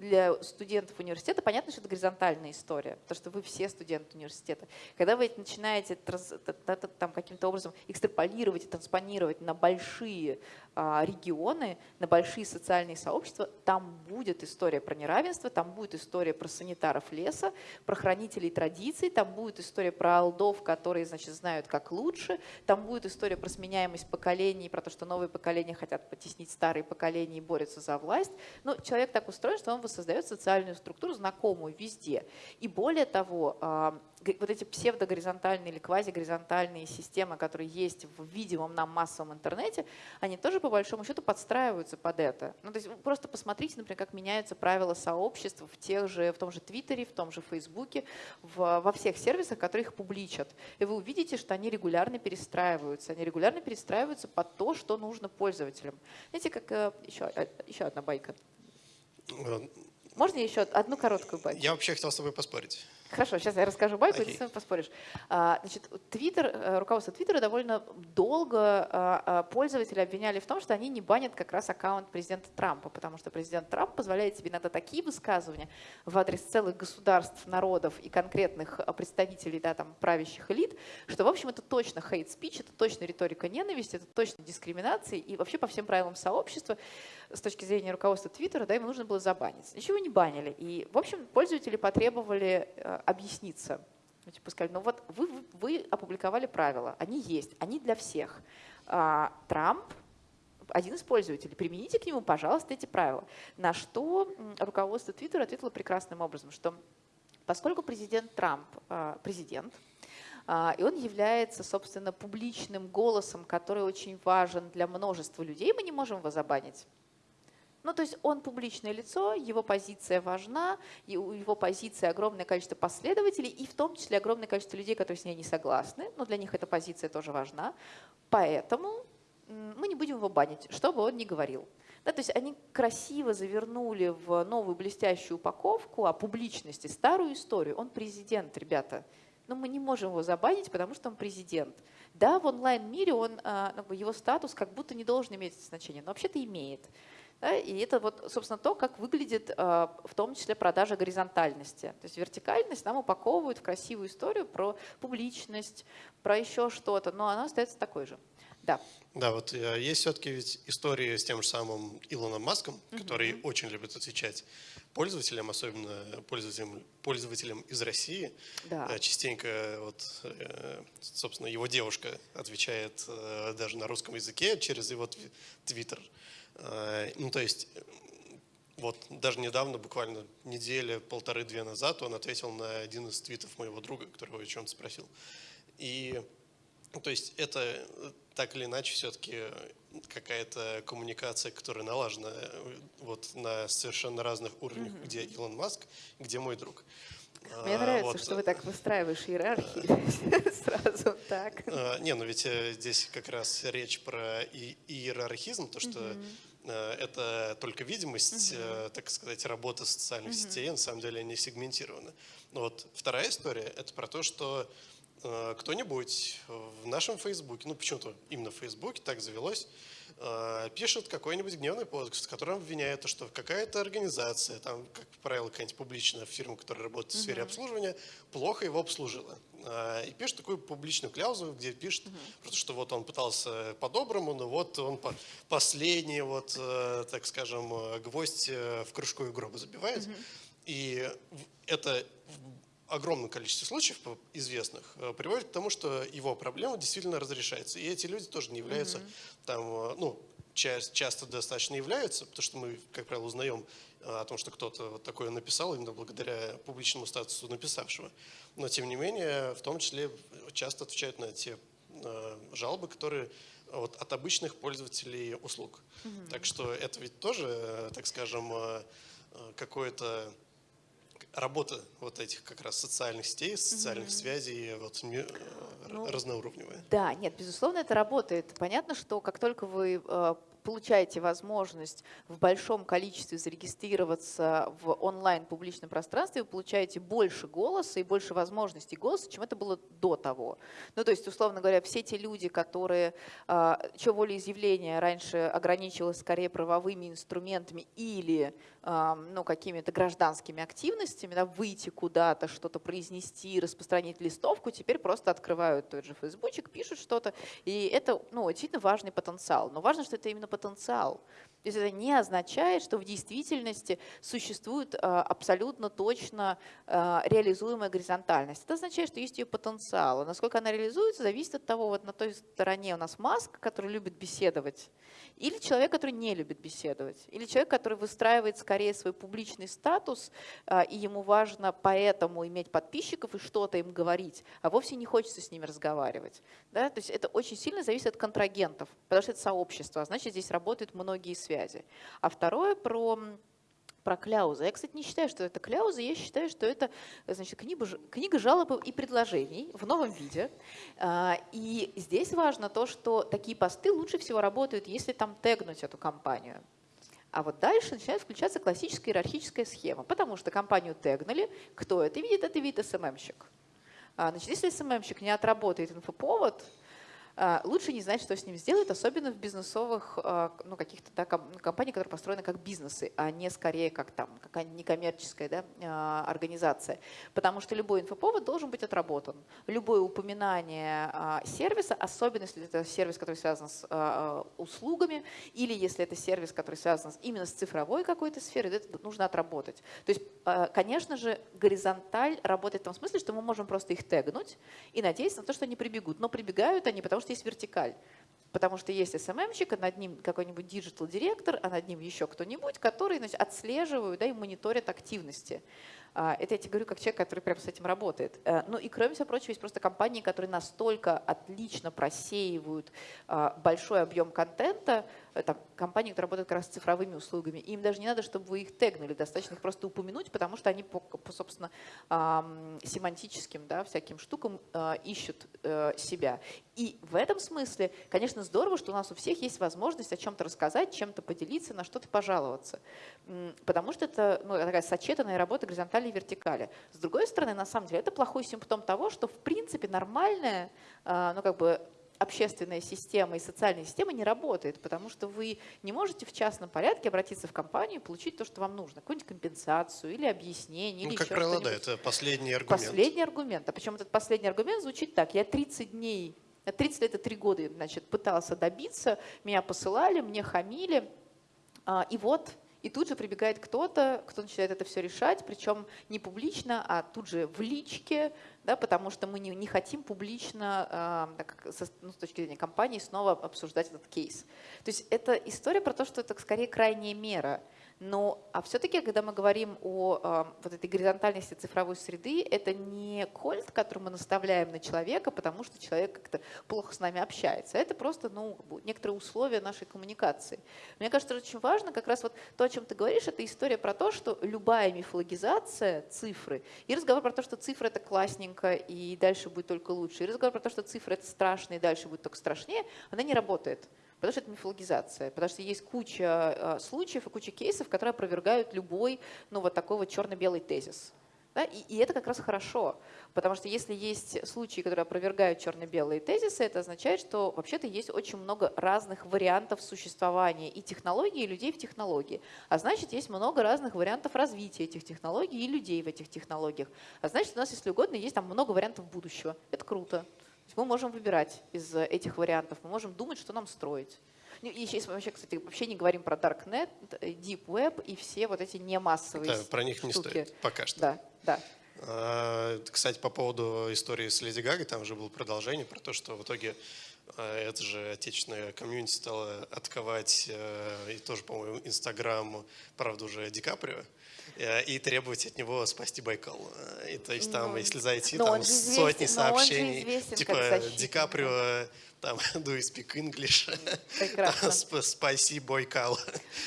Speaker 2: для студентов университета, понятно, что это горизонтальная история, потому что вы все студенты университета. Когда вы начинаете там каким-то образом экстраполировать и транспонировать на большие а, регионы, на большие социальные сообщества, там будет история про неравенство, там будет история про санитаров леса, про хранителей традиций, там будет история про алдов, которые, значит, знают как лучше, там будет история про сменяемость поколений, про то, что новые поколения хотят потеснить старые поколения и борются за власть. Но человек так устроен, что он воссоздает социальную структуру, знакомую везде. И более того, а, вот эти псевдогоризонтальные или квазигоризонтальные системы, которые есть в видимом нам массовом интернете, они тоже по большому счету подстраиваются под это. Ну, то есть просто посмотрите, например, как меняются правила сообществ в, тех же, в том же Твиттере, в том же Фейсбуке, в, во всех сервисах, которые их публичат. И вы увидите, что они регулярно перестраиваются. Они регулярно перестраиваются под то, что нужно пользователям. Знаете, как еще, э, еще одна байка. Э, Можно еще одну короткую байку?
Speaker 1: Я вообще хотел с тобой поспорить.
Speaker 2: Хорошо, сейчас я расскажу байку, okay. и ты поспоришь. А, значит, Твиттер, э, руководство Твиттера довольно долго а, а, пользователи обвиняли в том, что они не банят как раз аккаунт президента Трампа, потому что президент Трамп позволяет себе иногда такие высказывания в адрес целых государств, народов и конкретных представителей да, там, правящих элит, что, в общем, это точно speech, это точно риторика ненависти, это точно дискриминация, и вообще по всем правилам сообщества с точки зрения руководства Твиттера, да, ему нужно было забанить. Ничего не банили. И, в общем, пользователи потребовали э, объясниться. Ну, типа сказали, ну вот вы, вы опубликовали правила, они есть, они для всех. А, Трамп один из пользователей, примените к нему, пожалуйста, эти правила. На что руководство Твиттера ответило прекрасным образом, что Поскольку президент Трамп а, президент, а, и он является, собственно, публичным голосом, который очень важен для множества людей, мы не можем его забанить. Ну, то есть он публичное лицо, его позиция важна, и у его позиции огромное количество последователей, и в том числе огромное количество людей, которые с ней не согласны, но для них эта позиция тоже важна. Поэтому мы не будем его банить, что бы он ни говорил. Да, то есть они красиво завернули в новую блестящую упаковку о публичности старую историю. Он президент, ребята. Но мы не можем его забанить, потому что он президент. Да, в онлайн-мире он, а, ну, его статус как будто не должен иметь значения, но вообще-то имеет. Да, и это вот, собственно, то, как выглядит а, в том числе продажа горизонтальности. То есть вертикальность нам упаковывают в красивую историю про публичность, про еще что-то, но она остается такой же. Да.
Speaker 1: Да, вот э, есть все-таки ведь истории с тем же самым Илоном Маском, который mm-hmm. очень любит отвечать пользователям, особенно пользователям, пользователям из России.
Speaker 2: Да.
Speaker 1: Э, частенько, вот, э, собственно, его девушка отвечает даже на русском языке через его твиттер. Ну, то есть, вот даже недавно, буквально неделя, полторы-две назад, он ответил на один из твитов моего друга, которого о чем-то спросил. И то есть это так или иначе все-таки какая-то коммуникация, которая налажена э, вот на совершенно разных уровнях, mm-hmm. где Илон Маск, где мой друг.
Speaker 2: Мне а, нравится, вот. что вы так выстраиваешь иерархии сразу так.
Speaker 1: А, не, ну ведь э, здесь как раз речь про иерархизм, то, что mm-hmm. это только видимость, mm-hmm. так сказать, работы социальных сетей, на самом деле они сегментированы. Но вот вторая история – это про то, что Э, кто-нибудь в нашем Фейсбуке, ну почему-то именно в Фейсбуке так завелось, э, пишет какой-нибудь гневный пост, в котором обвиняет, что какая-то организация, там, как правило, какая-нибудь публичная фирма, которая работает в сфере обслуживания, плохо его обслужила. Э, и пишет такую публичную кляузу, где пишет, uh что вот он пытался по-доброму, но вот он последний, вот, так скажем, гвоздь в кружку гроба забивает. И это огромное количество случаев известных э, приводит к тому, что его проблема действительно разрешается. И эти люди тоже не являются mm-hmm. там, э, ну, часто достаточно являются, потому что мы, как правило, узнаем э, о том, что кто-то вот такое написал именно благодаря публичному статусу написавшего. Но, тем не менее, в том числе часто отвечают на те жалобы, которые вот, от обычных пользователей услуг. Mm-hmm. Так что это ведь тоже, так скажем, какое-то работа вот этих как раз социальных сетей, социальных mm-hmm. связей вот, э, ну, разноуровневая.
Speaker 2: Да, нет, безусловно, это работает. Понятно, что как только вы э, получаете возможность в большом количестве зарегистрироваться в онлайн-публичном пространстве, вы получаете больше голоса и больше возможностей голоса, чем это было до того. Ну, то есть, условно говоря, все те люди, которые, а, чье волеизъявление раньше ограничивалось скорее правовыми инструментами или ну, какими-то гражданскими активностями, да, выйти куда-то, что-то произнести, распространить листовку, теперь просто открывают тот же фейсбучик, пишут что-то. И это ну, действительно важный потенциал. Но важно, что это именно потенциал. То есть это не означает, что в действительности существует а, абсолютно точно а, реализуемая горизонтальность. Это означает, что есть ее потенциал. А насколько она реализуется, зависит от того, вот на той стороне у нас Маск, который любит беседовать, или человек, который не любит беседовать, или человек, который выстраивает скорее свой публичный статус, и ему важно поэтому иметь подписчиков и что-то им говорить, а вовсе не хочется с ними разговаривать. Да? То есть это очень сильно зависит от контрагентов, потому что это сообщество, а значит здесь работают многие связи. А второе про про кляузы. Я, кстати, не считаю, что это кляузы, я считаю, что это значит, книга, книга жалоб и предложений в новом виде. А, и здесь важно то, что такие посты лучше всего работают, если там тегнуть эту компанию. А вот дальше начинает включаться классическая иерархическая схема, потому что компанию тегнули, кто это видит, это видит СММщик. А, значит, если СММщик не отработает инфоповод, лучше не знать, что с ним сделать, особенно в бизнесовых а, ну, каких-то да, компаниях, которые построены как бизнесы, а не скорее как там какая-нибудь некоммерческая да, а, организация. Потому что любой инфоповод должен быть отработан. Любое упоминание сервиса, особенно если это сервис, который связан с услугами, или если это сервис, который связан именно с цифровой какой-то сферой, это нужно отработать. То есть, конечно же, горизонталь работает в том смысле, что мы можем просто их тегнуть и надеяться на то, что они прибегут. Но прибегают они, потому что есть вертикаль. Потому что есть SMM-щик, а над ним какой-нибудь digital-директор, а над ним еще кто-нибудь, которые значит, отслеживают да, и мониторят активности. А, это я тебе говорю как человек, который прямо с этим работает. Э, ну и кроме всего прочего, есть просто компании, которые настолько отлично просеивают а, большой объем контента, э, там, компании, которые работают как раз с цифровыми услугами, им даже не надо, чтобы вы их тегнули, достаточно их просто упомянуть, потому что они по, по собственно, семантическим да, всяким штукам а, ищут э, себя. И в этом смысле, конечно, здорово, что у нас у всех есть возможность о чем-то рассказать, чем-то поделиться, на что-то пожаловаться. Потому что это ну, такая сочетанная работа горизонтали и вертикали. С другой стороны, на самом деле, это плохой симптом того, что в принципе нормальная, а, ну как бы общественная система и социальная система не работает, потому что вы не можете в частном порядке обратиться в компанию и получить то, что вам нужно, какую-нибудь компенсацию или объяснение.
Speaker 1: Ну,
Speaker 2: или
Speaker 1: как правило, да, это последний аргумент.
Speaker 2: Последний аргумент. А причем этот последний аргумент звучит так. Я 30 дней, 30 лет и 3 года значит, пытался добиться, меня посылали, мне хамили, а, и вот и тут же прибегает кто-то, кто начинает это все решать, причем не публично, а тут же в личке, да, потому что мы не, не хотим публично, э, так, со, ну, с точки зрения компании, снова обсуждать этот кейс. То есть это история про то, что это скорее крайняя мера. Но, а все-таки, когда мы говорим о э, вот этой горизонтальности цифровой среды, это не кольт, который мы наставляем на человека, потому что человек как-то плохо с нами общается. Это просто ну, некоторые условия нашей коммуникации. Мне кажется, очень важно как раз вот то, о чем ты говоришь, это история про то, что любая мифологизация цифры и разговор про то, что цифры это классненько и дальше будет только лучше, и разговор про то, что цифры это страшно и дальше будет только страшнее, она не работает. Потому что это мифологизация, потому что есть куча э, случаев и куча кейсов, которые опровергают любой ну, вот такой вот черно-белый тезис. Да? И, и это как раз хорошо, потому что если есть случаи, которые опровергают черно-белые тезисы, это означает, что вообще-то есть очень много разных вариантов существования и технологий, и людей в технологии. А значит, есть много разных вариантов развития этих технологий и людей в этих технологиях. А значит, у нас, если угодно, есть там много вариантов будущего. Это круто мы можем выбирать из этих вариантов, мы можем думать, что нам строить. Ну, и сейчас мы вообще, кстати, вообще не говорим про Darknet, Deep Web и все вот эти немассовые
Speaker 1: да, про них
Speaker 2: штуки.
Speaker 1: не стоит пока что.
Speaker 2: Да, да.
Speaker 1: А, кстати, по поводу истории с Леди Гагой, там же было продолжение про то, что в итоге а, это же отечественная комьюнити стала отковать, э, и тоже, по-моему, Инстаграм, правда, уже Ди Каприо. Э, и требовать от него спасти Байкал. Э, и то есть там, ну, если зайти, там сотни сообщений, типа Ди Каприо там do you speak English?
Speaker 2: Прекрасно.
Speaker 1: Спаси Бойкал.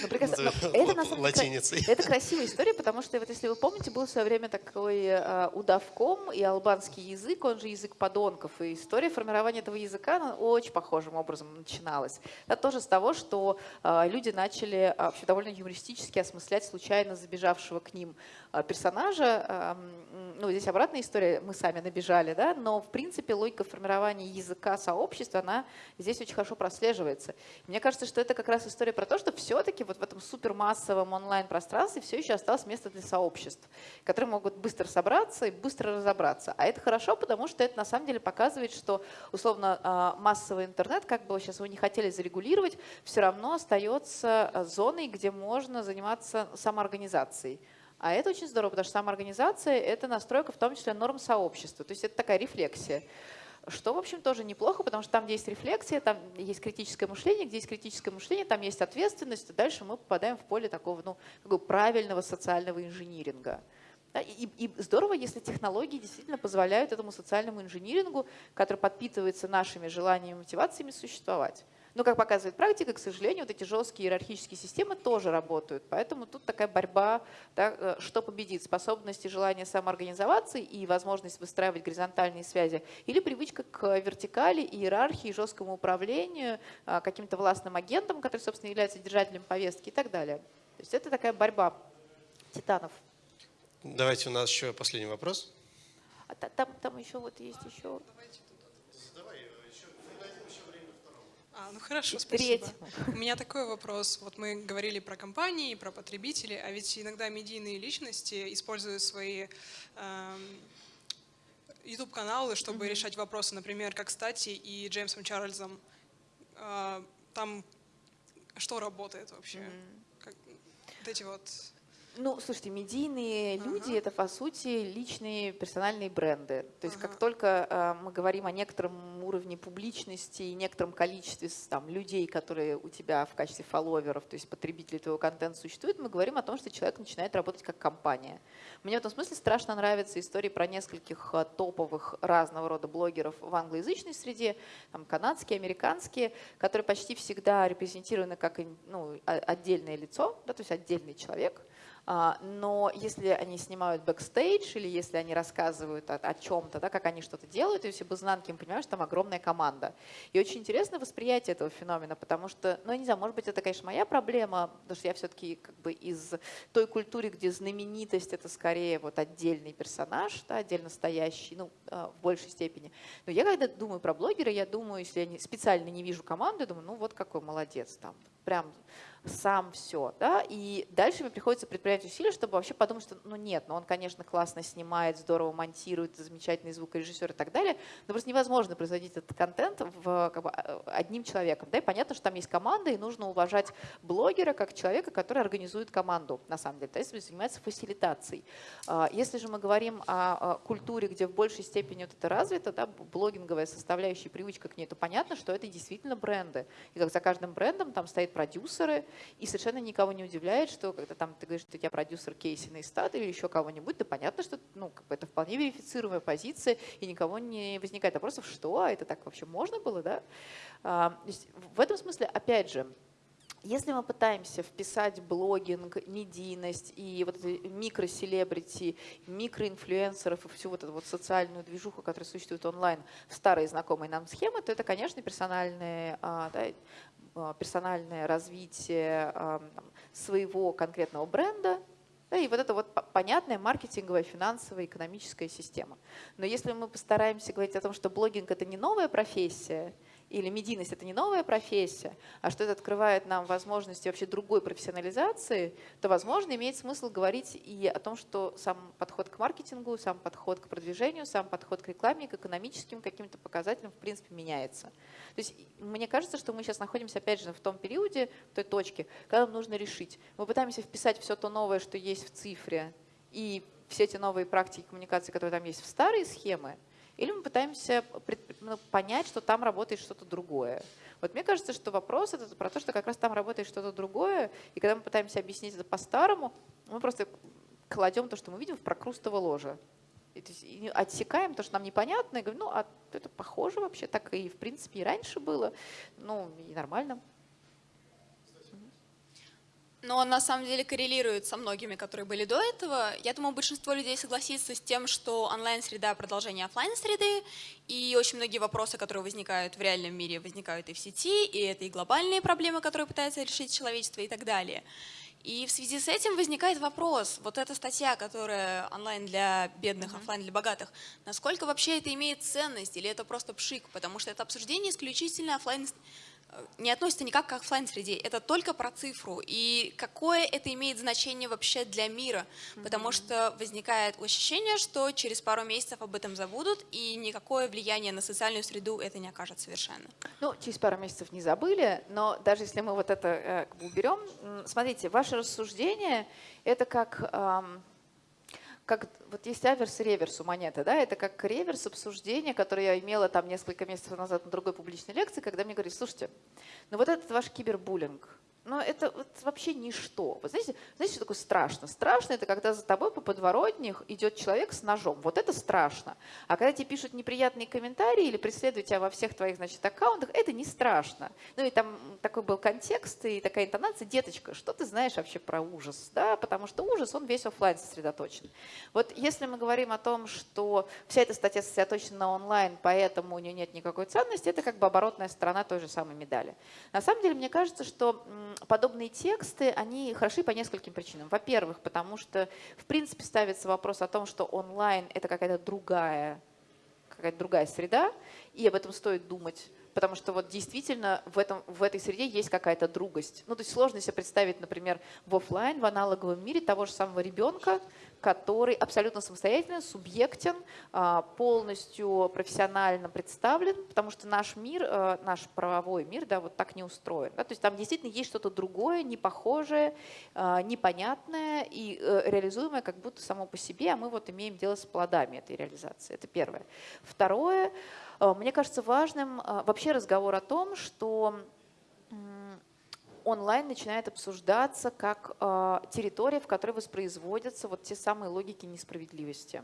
Speaker 2: Ну, прекрасно. Это, на самом деле, это красивая история, потому что, вот, если вы помните, был в свое время такой э, удавком и албанский язык, он же язык подонков. И история формирования этого языка она очень похожим образом начиналась. Это тоже с того, что э, люди начали э, вообще довольно юмористически осмыслять случайно забежавшего к ним э, персонажа. Э, ну, здесь обратная история, мы сами набежали, да, но в принципе логика формирования языка сообщества она здесь очень хорошо прослеживается. Мне кажется, что это как раз история про то, что все-таки вот в этом супермассовом онлайн-пространстве все еще осталось место для сообществ, которые могут быстро собраться и быстро разобраться. А это хорошо, потому что это на самом деле показывает, что условно а, массовый интернет, как бы сейчас его не хотели зарегулировать, все равно остается а, зоной, где можно заниматься самоорганизацией. А это очень здорово, потому что самоорганизация – это настройка в том числе норм сообщества. То есть это такая рефлексия. Что, в общем, тоже неплохо, потому что там, где есть рефлексия, там есть критическое мышление, где есть критическое мышление, там есть ответственность, и дальше мы попадаем в поле такого ну, такого правильного социального инжиниринга. И, и здорово, если технологии действительно позволяют этому социальному инжинирингу, который подпитывается нашими желаниями и мотивациями, существовать. Но, как показывает практика, к сожалению, вот эти жесткие иерархические системы тоже работают. Поэтому тут такая борьба, да, э, что победит, способность и желание самоорганизоваться и возможность выстраивать горизонтальные связи, или привычка к вертикали, иерархии, жесткому управлению, а, каким-то властным агентам, который, собственно, является держателем повестки и так далее. То есть это такая борьба титанов.
Speaker 1: Давайте у нас еще последний вопрос.
Speaker 2: А там, там еще вот есть еще... Давайте
Speaker 5: А, ну хорошо, спасибо. У меня такой вопрос. Вот мы говорили про компании, про потребителей, а ведь иногда медийные личности используют свои э, YouTube-каналы, чтобы mm-hmm. решать вопросы, например, как Стати и Джеймсом Чарльзом. Э, там что работает вообще? Mm-hmm. Как, вот эти вот
Speaker 2: Ну, слушайте, медийные uh-huh. люди это по сути личные персональные бренды. То есть uh-huh. как только э, мы говорим о некотором уровне публичности и некотором количестве там, людей, которые у тебя в качестве фолловеров, то есть потребителей твоего контента существуют, мы говорим о том, что человек начинает работать как компания. Мне в этом смысле страшно нравятся истории про нескольких э, топовых разного рода блогеров в англоязычной среде, там, канадские, американские, которые почти всегда репрезентированы как ну, отдельное лицо, да, то есть отдельный человек – но если они снимают бэкстейдж или если они рассказывают о, о чем-то, да, как они что-то делают, и все изнанки мы понимаем, что там огромная команда. И очень интересно восприятие этого феномена, потому что, ну, я не знаю, может быть, это, конечно, моя проблема, потому что я все-таки как бы из той культуры, где знаменитость — это скорее вот отдельный персонаж, да, отдельно стоящий, ну, а, в большей степени. Но я когда думаю про блогера, я думаю, если я специально не вижу команду, я думаю, ну, вот какой молодец там, прям сам все. Да? И дальше мне приходится предпринять усилия, чтобы вообще подумать, что ну нет, ну он, конечно, классно снимает, здорово монтирует, замечательный звукорежиссер и так далее, но просто невозможно производить этот контент в, как бы, э, одним человеком. Да? И понятно, что там есть команда, и нужно уважать блогера как человека, который организует команду, на самом деле, то есть занимается фасилитацией. А, если же мы говорим о культуре, где в большей степени вот это развито, да, блогинговая составляющая, привычка к ней, то понятно, что это действительно бренды. И как за каждым брендом там стоят продюсеры, и совершенно никого не удивляет, что когда там ты говоришь, что у тебя продюсер Кейси Нейстат или еще кого-нибудь, да понятно, что ну, как бы это вполне верифицируемая позиция, и никого не возникает вопросов, что, а это так вообще можно было, да? А, в этом смысле, опять же, если мы пытаемся вписать блогинг, медийность и вот микроселебрити, микроинфлюенсеров и всю вот эту вот социальную движуху, которая существует онлайн, в старые знакомые нам схемы, то это, конечно, персональные а, да, персональное развитие а, своего конкретного бренда, да, и вот это вот понятная маркетинговая, финансовая, экономическая система. Но если мы постараемся говорить о том, что блогинг – это не новая профессия, или медийность – это не новая профессия, а что это открывает нам возможности вообще другой профессионализации, то, возможно, имеет смысл говорить и о том, что сам подход к маркетингу, сам подход к продвижению, сам подход к рекламе, к экономическим каким-то показателям, в принципе, меняется. То есть мне кажется, что мы сейчас находимся, опять же, в том периоде, в той точке, когда нам нужно решить. Мы пытаемся вписать все то новое, что есть в цифре, и все эти новые практики коммуникации, которые там есть в старые схемы, или мы пытаемся ну, понять, что там работает что-то другое. Вот мне кажется, что вопрос это про то, что как раз там работает что-то другое, и когда мы пытаемся объяснить это по-старому, мы просто кладем то, что мы видим в прокрустово ложе. И, то есть, и отсекаем то, что нам непонятно, и говорим, ну, а это похоже вообще, так и в принципе и раньше было, ну, и нормально
Speaker 6: но он на самом деле коррелирует со многими, которые были до этого. Я думаю, большинство людей согласится с тем, что онлайн-среда – продолжение офлайн-среды, и очень многие вопросы, которые возникают в реальном мире, возникают и в сети, и это и глобальные проблемы, которые пытается решить человечество и так далее. И в связи с этим возникает вопрос, вот эта статья, которая онлайн для бедных, mm -hmm. офлайн для богатых, насколько вообще это имеет ценность или это просто пшик, потому что это обсуждение исключительно офлайн не относится никак к офлайн среде, это только про цифру. И какое это имеет значение вообще для мира? Потому что возникает ощущение, что через пару месяцев об этом забудут, и никакое влияние на социальную среду это не окажет совершенно.
Speaker 2: Ну, через пару месяцев не забыли, но даже если мы вот это э, уберем, смотрите, ваше рассуждение – это как… Эм, как вот есть аверс и реверс у монеты, да, это как реверс обсуждения, которое я имела там несколько месяцев назад на другой публичной лекции, когда мне говорили, слушайте, ну вот этот ваш кибербуллинг, но это вот вообще ничто. Вы знаете, знаете, что такое страшно? Страшно – это когда за тобой по подворотнях идет человек с ножом. Вот это страшно. А когда тебе пишут неприятные комментарии или преследуют тебя во всех твоих значит, аккаунтах, это не страшно. Ну и там такой был контекст и такая интонация. Деточка, что ты знаешь вообще про ужас? Да? Потому что ужас, он весь офлайн сосредоточен. Вот если мы говорим о том, что вся эта статья сосредоточена на онлайн, поэтому у нее нет никакой ценности, это как бы оборотная сторона той же самой медали. На самом деле, мне кажется, что подобные тексты, они хороши по нескольким причинам. Во-первых, потому что, в принципе, ставится вопрос о том, что онлайн – это какая-то другая, какая-то другая среда, и об этом стоит думать потому что вот действительно в, этом, в этой среде есть какая-то другость. Ну, то есть сложно себе представить, например, в офлайн, в аналоговом мире того же самого ребенка, который абсолютно самостоятельно, субъектен, а, полностью профессионально представлен, потому что наш мир, э, наш правовой мир, да, вот так не устроен. Да? То есть там действительно есть что-то другое, непохожее, а, непонятное и э, реализуемое как будто само по себе, а мы вот имеем дело с плодами этой реализации. Это первое. Второе, мне кажется важным вообще разговор о том, что онлайн начинает обсуждаться как э, территория, в которой воспроизводятся вот те самые логики несправедливости.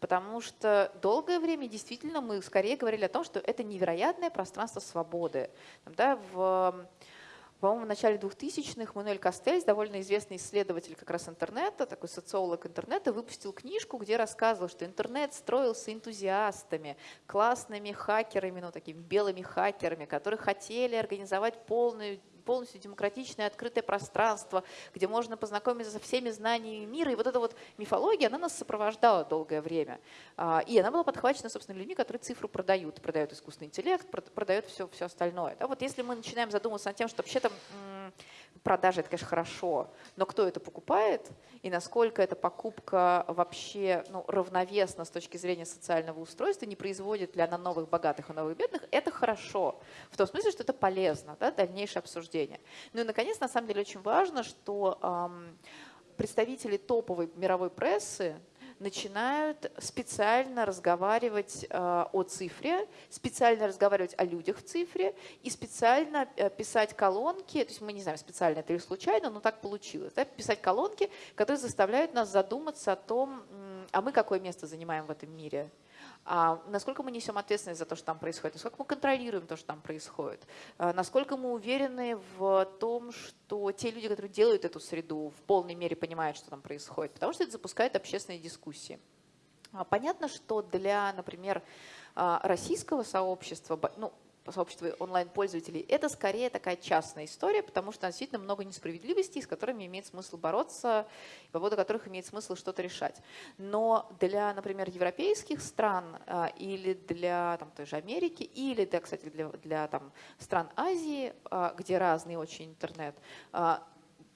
Speaker 2: Потому что долгое время действительно мы скорее говорили о том, что это невероятное пространство свободы. Да, в по-моему, в начале 2000-х Мануэль Кастельс, довольно известный исследователь как раз интернета, такой социолог интернета, выпустил книжку, где рассказывал, что интернет строился энтузиастами, классными хакерами, ну такими белыми хакерами, которые хотели организовать полную полностью демократичное, открытое пространство, где можно познакомиться со всеми знаниями мира. И вот эта вот мифология, она нас сопровождала долгое время. А, и она была подхвачена, собственно, людьми, которые цифру продают. Продают искусственный интеллект, продают все, все остальное. Да, вот если мы начинаем задумываться над тем, что вообще-то продажи это, конечно, хорошо, но кто это покупает и насколько эта покупка вообще ну, равновесна с точки зрения социального устройства, не производит ли она новых богатых и новых бедных, это хорошо. В том смысле, что это полезно, да, дальнейшее обсуждение. Ну и, наконец, на самом деле очень важно, что эм, представители топовой мировой прессы, начинают специально разговаривать э, о цифре, специально разговаривать о людях в цифре и специально э, писать колонки, то есть мы не знаем, специально это или случайно, но так получилось, да, писать колонки, которые заставляют нас задуматься о том, а мы какое место занимаем в этом мире, насколько мы несем ответственность за то, что там происходит, насколько мы контролируем то, что там происходит, а насколько мы уверены в том, что те люди, которые делают эту среду, в полной мере понимают, что там происходит, потому что это запускает общественные дискуссии. А понятно, что для, например, а, российского сообщества, ну, сообщества онлайн-пользователей, это скорее такая частная история, потому что действительно много несправедливостей, с которыми имеет смысл бороться, по поводу которых имеет смысл что-то решать. Но для, например, европейских стран а, или для там, той же Америки, или, да, кстати, для, для там, стран Азии, а, где разный очень интернет, а,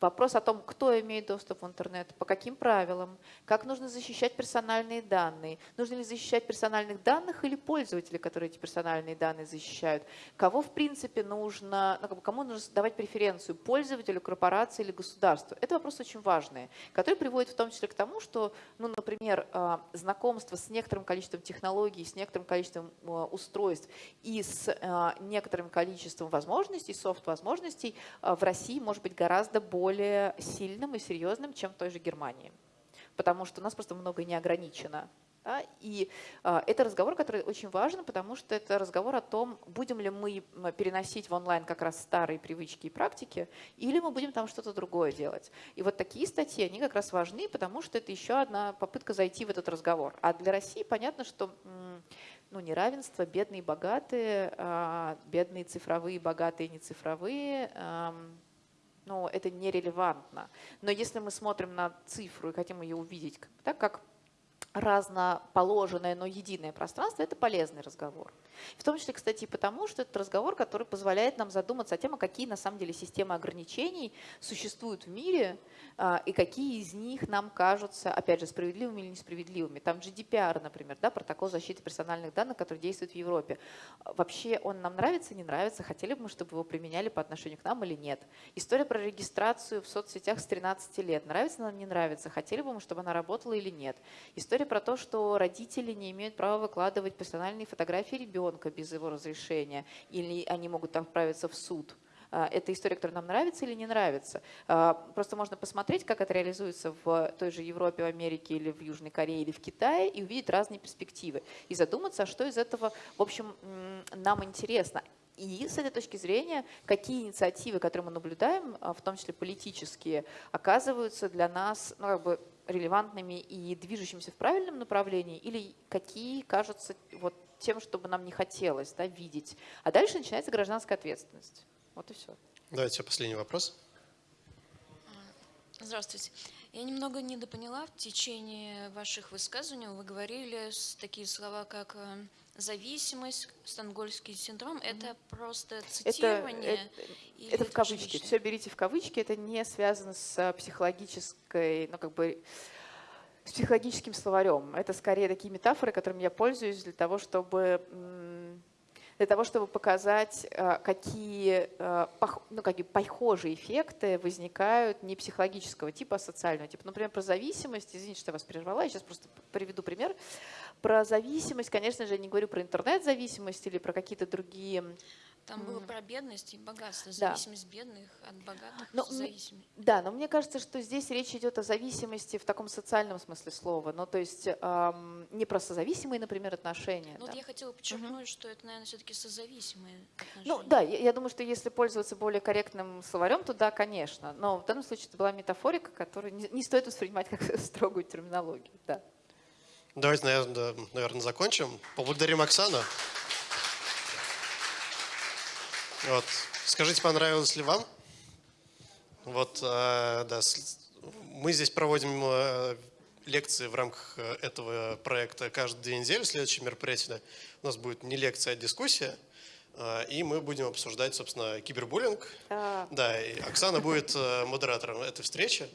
Speaker 2: Вопрос о том, кто имеет доступ в интернет, по каким правилам, как нужно защищать персональные данные, нужно ли защищать персональных данных или пользователи, которые эти персональные данные защищают, кого в принципе нужно, ну, кому нужно давать преференцию, пользователю, корпорации или государству. Это вопрос очень важный, который приводит в том числе к тому, что, ну, например, а, знакомство с некоторым количеством технологий, с некоторым количеством а, устройств и с а, некоторым количеством возможностей, софт-возможностей в России может быть гораздо более более сильным и серьезным, чем в той же Германии. Потому что у нас просто много не ограничено. Да? И э, это разговор, который очень важен, потому что это разговор о том, будем ли мы переносить в онлайн как раз старые привычки и практики, или мы будем там что-то другое делать. И вот такие статьи, они как раз важны, потому что это еще одна попытка зайти в этот разговор. А для России понятно, что ну, неравенство, бедные и богатые, э, бедные цифровые, богатые и нецифровые, э, но это нерелевантно. Но если мы смотрим на цифру и хотим ее увидеть, так как разноположенное, но единое пространство, это полезный разговор. В том числе, кстати, потому, что это разговор, который позволяет нам задуматься о том, а какие на самом деле системы ограничений существуют в мире, а, и какие из них нам кажутся, опять же, справедливыми или несправедливыми. Там GDPR, например, да, протокол защиты персональных данных, который действует в Европе. Вообще он нам нравится, не нравится, хотели бы мы, чтобы его применяли по отношению к нам или нет. История про регистрацию в соцсетях с 13 лет. Нравится нам, не нравится, хотели бы мы, чтобы она работала или нет. История про то, что родители не имеют права выкладывать персональные фотографии ребенка без его разрешения, или они могут отправиться в суд. А, это история, которая нам нравится или не нравится. А, просто можно посмотреть, как это реализуется в той же Европе, в Америке или в Южной Корее или в Китае и увидеть разные перспективы. И задуматься, а что из этого, в общем, нам интересно. И с этой точки зрения, какие инициативы, которые мы наблюдаем, в том числе политические, оказываются для нас ну, как бы релевантными и движущимися в правильном направлении, или какие кажутся вот тем, чтобы нам не хотелось да, видеть. А дальше начинается гражданская ответственность. Вот и все.
Speaker 1: Давайте последний вопрос.
Speaker 7: Здравствуйте. Я немного недопоняла в течение ваших высказываний. Вы говорили такие слова, как э, зависимость, стангольский синдром. Mm -hmm. Это просто цитирование?
Speaker 2: Это, это, это в кавычки. Все берите в кавычки. Это не связано с психологической, ну как бы с психологическим словарем. Это скорее такие метафоры, которыми я пользуюсь для того, чтобы для того, чтобы показать, э, какие, э, ну, какие похожие эффекты возникают не психологического типа, а социального типа. Например, про зависимость, извините, что я вас прервала, я сейчас просто приведу пример. Про зависимость, конечно же, я не говорю про интернет-зависимость или про какие-то другие
Speaker 7: там было про бедность и богатство, зависимость да. бедных от богатых но, зависимых.
Speaker 2: Да, но мне кажется, что здесь речь идет о зависимости в таком социальном смысле слова, ну то есть эм, не про созависимые, например, отношения.
Speaker 7: Ну,
Speaker 2: да.
Speaker 7: вот я хотела подчеркнуть, угу. что это, наверное, все-таки созависимые отношения.
Speaker 2: Ну да, я, я думаю, что если пользоваться более корректным словарем, то да, конечно, но в данном случае это была метафорика, которую не, не стоит воспринимать как строгую терминологию, да.
Speaker 1: Давайте, наверное, наверное, закончим. Поблагодарим Оксану. Вот. Скажите, понравилось ли вам? Вот, э, да, мы здесь проводим э, лекции в рамках э, этого проекта каждые две недели. Следующее мероприятие у нас будет не лекция, а дискуссия. Э, и мы будем обсуждать, собственно, кибербуллинг. А. Да, и Оксана будет э, модератором этой встречи.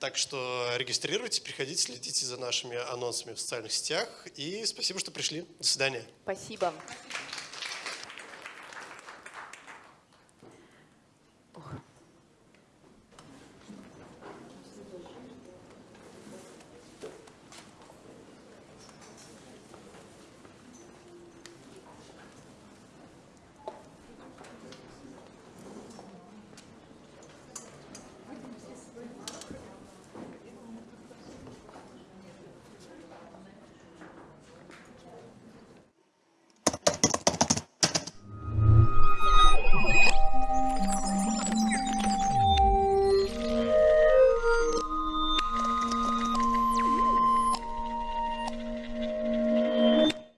Speaker 1: Так что регистрируйтесь, приходите, следите за нашими анонсами в социальных сетях. И спасибо, что пришли. До свидания.
Speaker 2: Спасибо.